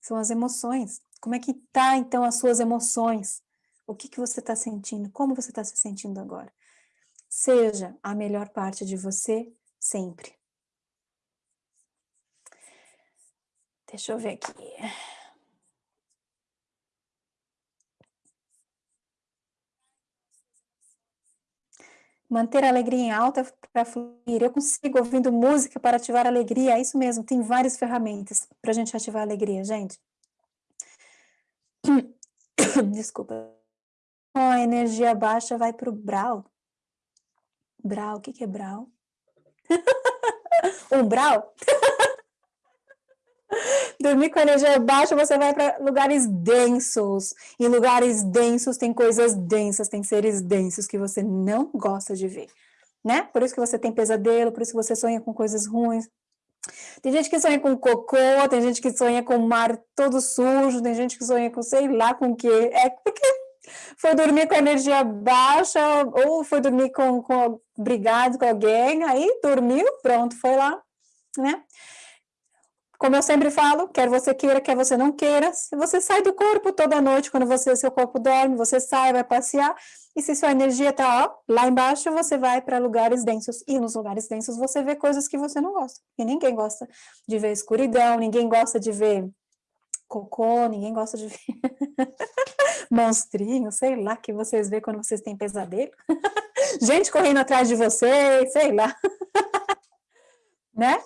São as emoções. Como é que tá, então, as suas emoções? O que, que você está sentindo? Como você está se sentindo agora? Seja a melhor parte de você sempre. Deixa eu ver aqui. Manter a alegria em alta para fluir. Eu consigo ouvindo música para ativar a alegria. É isso mesmo, tem várias ferramentas para a gente ativar a alegria, gente. Desculpa. A energia baixa vai para o Brau. Brau, o que, que é Brau? Umbral? Dormir com energia baixa, você vai para lugares densos. Em lugares densos tem coisas densas, tem seres densos que você não gosta de ver, né? Por isso que você tem pesadelo, por isso que você sonha com coisas ruins. Tem gente que sonha com cocô, tem gente que sonha com o mar todo sujo, tem gente que sonha com sei lá com o que. É porque foi dormir com energia baixa, ou foi dormir com, com brigado com alguém, aí dormiu, pronto, foi lá, né? Como eu sempre falo, quer você queira, quer você não queira, você sai do corpo toda noite, quando você, seu corpo dorme, você sai, vai passear, e se sua energia está lá embaixo, você vai para lugares densos, e nos lugares densos você vê coisas que você não gosta, e ninguém gosta de ver escuridão, ninguém gosta de ver cocô, ninguém gosta de ver monstrinho, sei lá, que vocês vê quando vocês têm pesadelo, gente correndo atrás de vocês, sei lá, né?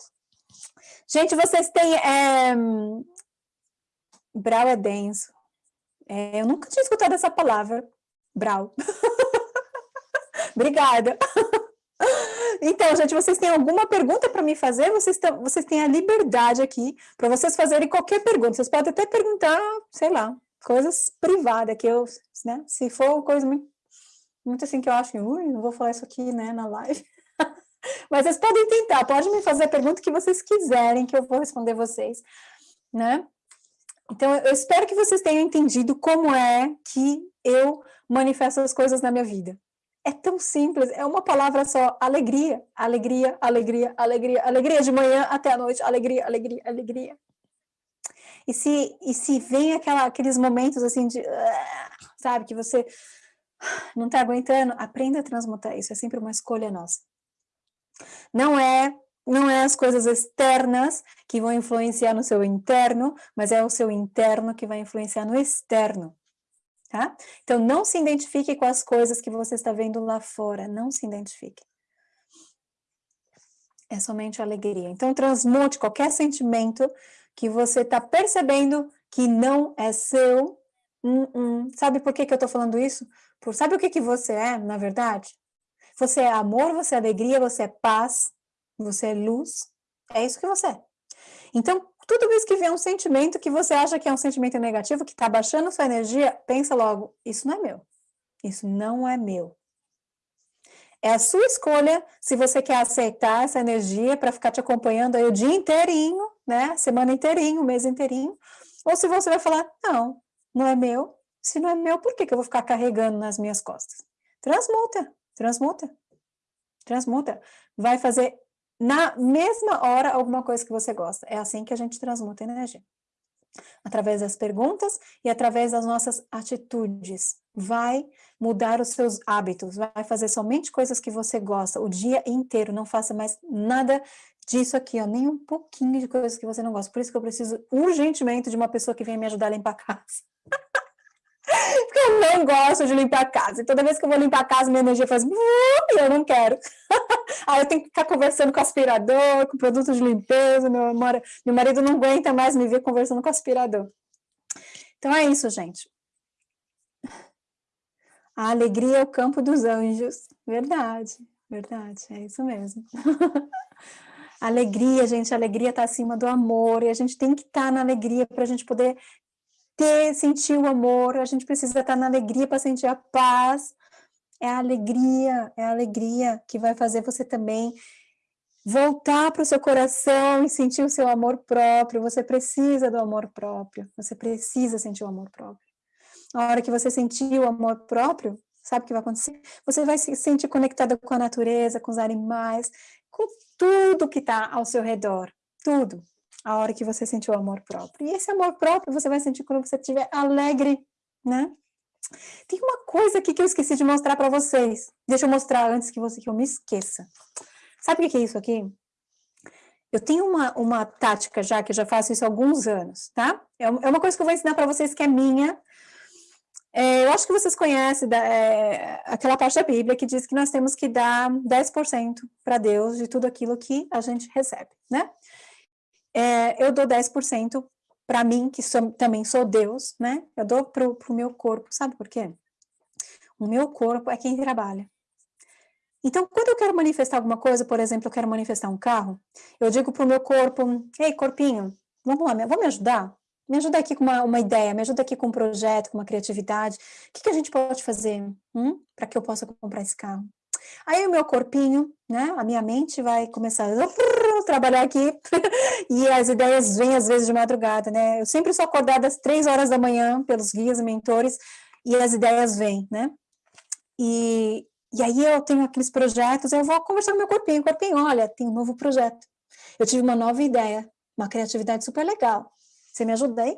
Gente, vocês têm... É... Brau é denso. É, eu nunca tinha escutado essa palavra. Brau. Obrigada. Então, gente, vocês têm alguma pergunta para me fazer? Vocês, vocês têm a liberdade aqui para vocês fazerem qualquer pergunta. Vocês podem até perguntar, sei lá, coisas privadas, que eu, né, se for coisa muito, muito assim que eu acho, ui, não vou falar isso aqui, né, na live. Mas vocês podem tentar, pode me fazer a pergunta que vocês quiserem, que eu vou responder vocês, né? Então, eu espero que vocês tenham entendido como é que eu manifesto as coisas na minha vida. É tão simples, é uma palavra só, alegria, alegria, alegria, alegria, alegria de manhã até a noite, alegria, alegria, alegria. E se, e se vem aquela, aqueles momentos assim de, sabe, que você não está aguentando, aprenda a transmutar isso, é sempre uma escolha nossa. Não é, não é as coisas externas que vão influenciar no seu interno, mas é o seu interno que vai influenciar no externo. Tá? Então, não se identifique com as coisas que você está vendo lá fora, não se identifique. É somente alegria. Então, transmute qualquer sentimento que você está percebendo que não é seu. Hum, hum. Sabe por que, que eu estou falando isso? Por, sabe o que, que você é, na verdade? Você é amor, você é alegria, você é paz, você é luz. É isso que você é. Então, tudo isso que vem um sentimento que você acha que é um sentimento negativo, que está baixando sua energia, pensa logo, isso não é meu. Isso não é meu. É a sua escolha se você quer aceitar essa energia para ficar te acompanhando aí o dia inteirinho, né? Semana inteirinho, mês inteirinho. Ou se você vai falar, não, não é meu. Se não é meu, por que, que eu vou ficar carregando nas minhas costas? Transmuta, transmuta, transmuta. Vai fazer na mesma hora alguma coisa que você gosta. É assim que a gente transmuta energia. Através das perguntas e através das nossas atitudes. Vai mudar os seus hábitos, vai fazer somente coisas que você gosta o dia inteiro, não faça mais nada disso aqui, ó, nem um pouquinho de coisas que você não gosta. Por isso que eu preciso urgentemente de uma pessoa que venha me ajudar a limpar a casa. Porque eu não gosto de limpar a casa. E toda vez que eu vou limpar a casa, minha energia faz... E eu não quero. Aí eu tenho que ficar conversando com o aspirador, com produto de limpeza. Meu, meu marido não aguenta mais me ver conversando com o aspirador. Então é isso, gente. A alegria é o campo dos anjos. Verdade, verdade, é isso mesmo. alegria, gente, a alegria está acima do amor, e a gente tem que estar tá na alegria para a gente poder ter, sentir o amor, a gente precisa estar na alegria para sentir a paz. É a alegria, é a alegria que vai fazer você também voltar para o seu coração e sentir o seu amor próprio. Você precisa do amor próprio, você precisa sentir o amor próprio. A hora que você sentir o amor próprio, sabe o que vai acontecer? Você vai se sentir conectada com a natureza, com os animais, com tudo que está ao seu redor, tudo. A hora que você sentir o amor próprio. E esse amor próprio você vai sentir quando você estiver alegre, né? Tem uma coisa aqui que eu esqueci de mostrar para vocês. Deixa eu mostrar antes que, você, que eu me esqueça. Sabe o que é isso aqui? Eu tenho uma, uma tática já, que eu já faço isso há alguns anos, tá? É, é uma coisa que eu vou ensinar para vocês que é minha, é, eu acho que vocês conhecem da, é, aquela parte da Bíblia que diz que nós temos que dar 10% para Deus de tudo aquilo que a gente recebe, né? É, eu dou 10% para mim, que sou, também sou Deus, né? Eu dou para o meu corpo, sabe por quê? O meu corpo é quem trabalha. Então, quando eu quero manifestar alguma coisa, por exemplo, eu quero manifestar um carro, eu digo para o meu corpo, ei, corpinho, vamos lá, vamos me ajudar? me ajuda aqui com uma, uma ideia, me ajuda aqui com um projeto, com uma criatividade. O que, que a gente pode fazer hum, para que eu possa comprar esse carro? Aí o meu corpinho, né, a minha mente vai começar trabalhar aqui e as ideias vêm às vezes de madrugada, né? Eu sempre sou acordada às três horas da manhã pelos guias e mentores e as ideias vêm, né? E, e aí eu tenho aqueles projetos, eu vou conversar com meu corpinho, corpinho, olha, tem um novo projeto. Eu tive uma nova ideia, uma criatividade super legal. Você me ajuda aí?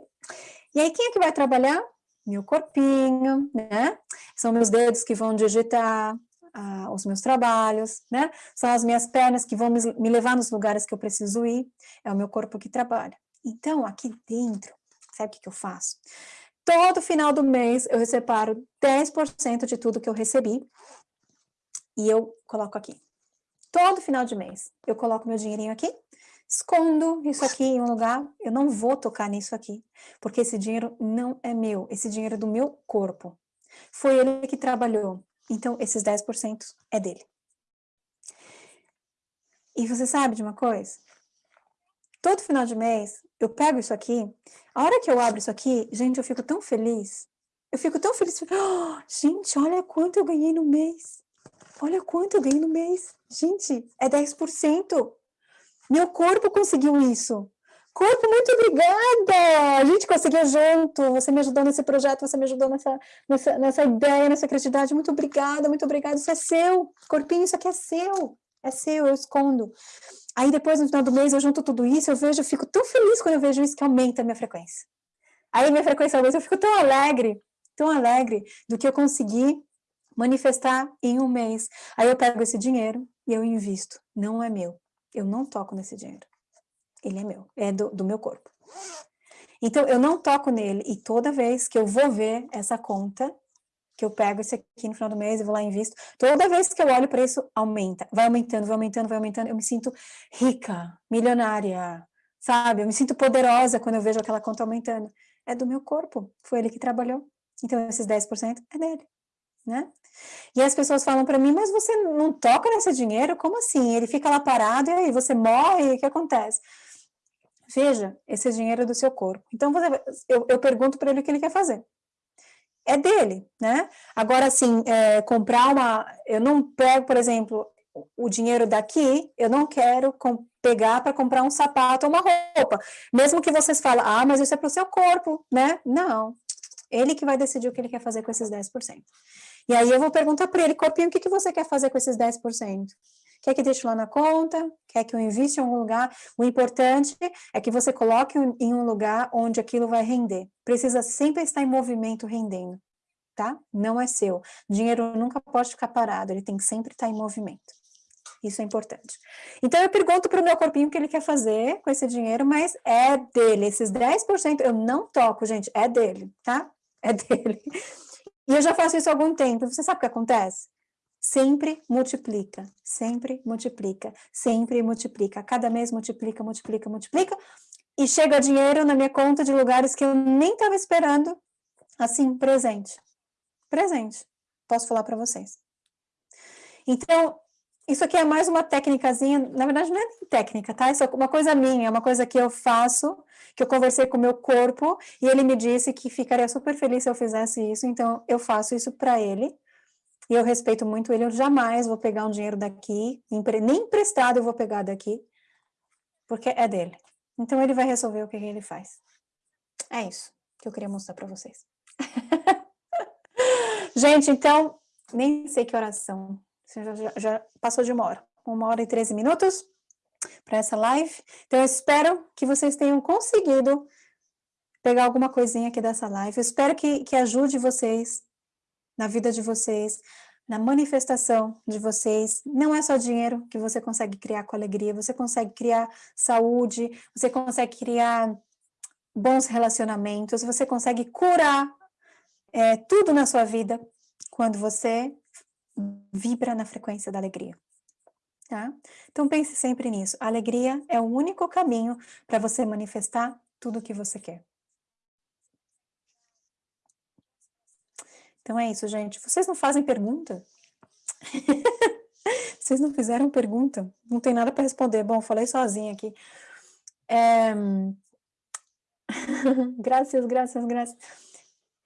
E aí, quem é que vai trabalhar? Meu corpinho, né? São meus dedos que vão digitar ah, os meus trabalhos, né? São as minhas pernas que vão me, me levar nos lugares que eu preciso ir. É o meu corpo que trabalha. Então, aqui dentro, sabe o que, que eu faço? Todo final do mês, eu separo 10% de tudo que eu recebi e eu coloco aqui. Todo final de mês, eu coloco meu dinheirinho aqui escondo isso aqui em um lugar, eu não vou tocar nisso aqui, porque esse dinheiro não é meu, esse dinheiro é do meu corpo. Foi ele que trabalhou, então esses 10% é dele. E você sabe de uma coisa? Todo final de mês, eu pego isso aqui, a hora que eu abro isso aqui, gente, eu fico tão feliz, eu fico tão feliz, oh, gente, olha quanto eu ganhei no mês, olha quanto eu ganhei no mês, gente, é 10%, meu corpo conseguiu isso. Corpo, muito obrigada! A gente conseguiu junto, você me ajudou nesse projeto, você me ajudou nessa, nessa, nessa ideia, nessa criatividade, muito obrigada, muito obrigada, isso é seu, corpinho, isso aqui é seu, é seu, eu escondo. Aí depois, no final do mês, eu junto tudo isso, eu vejo, eu fico tão feliz quando eu vejo isso que aumenta a minha frequência. Aí minha frequência aumenta, eu fico tão alegre, tão alegre do que eu consegui manifestar em um mês. Aí eu pego esse dinheiro e eu invisto, não é meu, eu não toco nesse dinheiro. Ele é meu, é do, do meu corpo. Então, eu não toco nele, e toda vez que eu vou ver essa conta, que eu pego esse aqui no final do mês e vou lá e invisto, toda vez que eu olho para isso, aumenta, vai aumentando, vai aumentando, vai aumentando, eu me sinto rica, milionária, sabe? Eu me sinto poderosa quando eu vejo aquela conta aumentando. É do meu corpo, foi ele que trabalhou. Então, esses 10% é dele né? E as pessoas falam para mim, mas você não toca nesse dinheiro? Como assim? Ele fica lá parado e aí você morre, o que acontece? Veja, esse é dinheiro do seu corpo. Então, você, eu, eu pergunto para ele o que ele quer fazer. É dele, né? Agora, assim, é, comprar uma... Eu não pego, por exemplo, o dinheiro daqui, eu não quero com, pegar para comprar um sapato ou uma roupa. Mesmo que vocês falem, ah, mas isso é para o seu corpo, né? Não, Ele que vai decidir o que ele quer fazer com esses 10%. E aí eu vou perguntar para ele, corpinho, o que, que você quer fazer com esses 10%? Quer que deixe lá na conta? Quer que eu invista em algum lugar? O importante é que você coloque em um lugar onde aquilo vai render. Precisa sempre estar em movimento rendendo, tá? Não é seu. Dinheiro nunca pode ficar parado, ele tem que sempre estar em movimento. Isso é importante. Então, eu pergunto para o meu corpinho o que ele quer fazer com esse dinheiro, mas é dele. Esses 10% eu não toco, gente, é dele, tá? É dele. E eu já faço isso há algum tempo. Você sabe o que acontece? Sempre multiplica, sempre multiplica, sempre multiplica. Cada mês multiplica, multiplica, multiplica. E chega dinheiro na minha conta de lugares que eu nem estava esperando, assim, presente. Presente. Posso falar para vocês. Então, isso aqui é mais uma técnicazinha, na verdade não é técnica, tá? Isso é uma coisa minha, é uma coisa que eu faço, que eu conversei com o meu corpo, e ele me disse que ficaria super feliz se eu fizesse isso, então eu faço isso para ele, e eu respeito muito ele, eu jamais vou pegar um dinheiro daqui, nem emprestado eu vou pegar daqui, porque é dele. Então ele vai resolver o que ele faz. É isso que eu queria mostrar para vocês. Gente, então, nem sei que oração já, já, já passou de uma hora, uma hora e 13 minutos para essa live. Então, eu espero que vocês tenham conseguido pegar alguma coisinha aqui dessa live. Eu espero que, que ajude vocês na vida de vocês, na manifestação de vocês. Não é só dinheiro que você consegue criar com alegria, você consegue criar saúde, você consegue criar bons relacionamentos, você consegue curar é, tudo na sua vida quando você vibra na frequência da alegria. Tá? Então pense sempre nisso. A alegria é o único caminho para você manifestar tudo o que você quer. Então é isso, gente. Vocês não fazem pergunta? Vocês não fizeram pergunta? Não tem nada para responder. Bom, falei sozinha aqui. É... graças, graças, graças.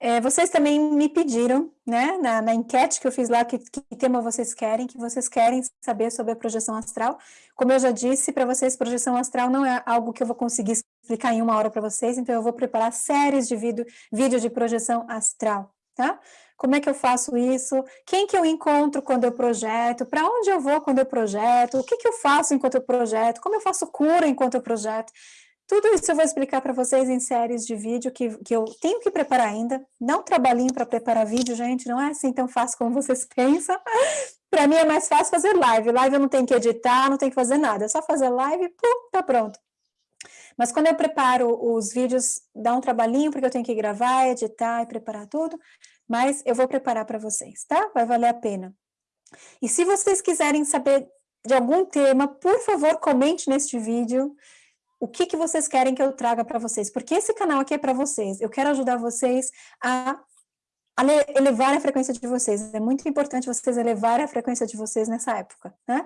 É, vocês também me pediram, né, na, na, enquete que eu fiz lá, que, que tema vocês querem, que vocês querem saber sobre a projeção astral. Como eu já disse para vocês, projeção astral não é algo que eu vou conseguir explicar em uma hora para vocês, então eu vou preparar séries de vídeo, vídeo de projeção astral, tá? Como é que eu faço isso? Quem que eu encontro quando eu projeto? Para onde eu vou quando eu projeto? O que que eu faço enquanto eu projeto? Como eu faço cura enquanto eu projeto? Tudo isso eu vou explicar para vocês em séries de vídeo que, que eu tenho que preparar ainda. Não trabalhinho para preparar vídeo, gente, não é assim tão fácil como vocês pensam. para mim é mais fácil fazer live. Live eu não tenho que editar, não tenho que fazer nada. É só fazer live e pum, tá pronto. Mas quando eu preparo os vídeos, dá um trabalhinho, porque eu tenho que gravar, editar e preparar tudo. Mas eu vou preparar para vocês, tá? Vai valer a pena. E se vocês quiserem saber de algum tema, por favor, comente neste vídeo o que, que vocês querem que eu traga para vocês, porque esse canal aqui é para vocês, eu quero ajudar vocês a, elevar a frequência de vocês, é muito importante vocês elevarem a frequência de vocês nessa época, né?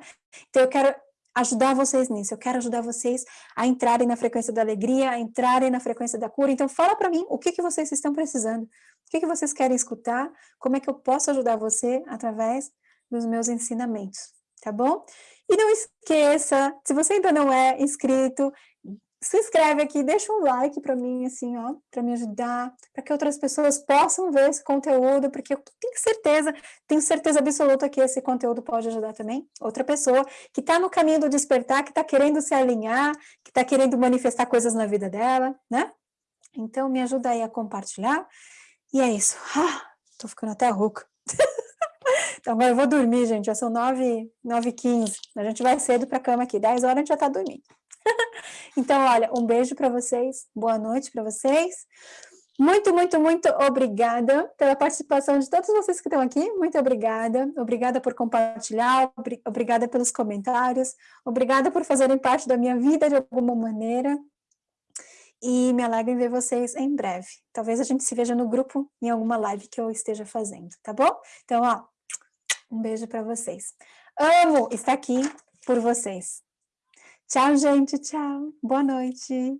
Então eu quero ajudar vocês nisso, eu quero ajudar vocês a entrarem na frequência da alegria, a entrarem na frequência da cura, então fala para mim o que, que vocês estão precisando, o que, que vocês querem escutar, como é que eu posso ajudar você através dos meus ensinamentos, tá bom? E não esqueça, se você ainda não é inscrito, se inscreve aqui, deixa um like para mim, assim, ó, para me ajudar, para que outras pessoas possam ver esse conteúdo, porque eu tenho certeza, tenho certeza absoluta que esse conteúdo pode ajudar também outra pessoa que está no caminho do despertar, que está querendo se alinhar, que está querendo manifestar coisas na vida dela, né? Então, me ajuda aí a compartilhar. E é isso. Ah, tô ficando até rouca. então, agora eu vou dormir, gente. Já são 9, 9 h 15. A gente vai cedo para cama aqui. 10 horas a gente já está dormindo. então, olha, um beijo para vocês, boa noite para vocês. Muito, muito, muito obrigada pela participação de todos vocês que estão aqui, muito obrigada, obrigada por compartilhar, obrigada pelos comentários, obrigada por fazerem parte da minha vida de alguma maneira, e me alegro em ver vocês em breve. Talvez a gente se veja no grupo em alguma live que eu esteja fazendo, tá bom? Então, ó, um beijo para vocês. Amo estar aqui por vocês. Tchau, gente. Tchau. Boa noite.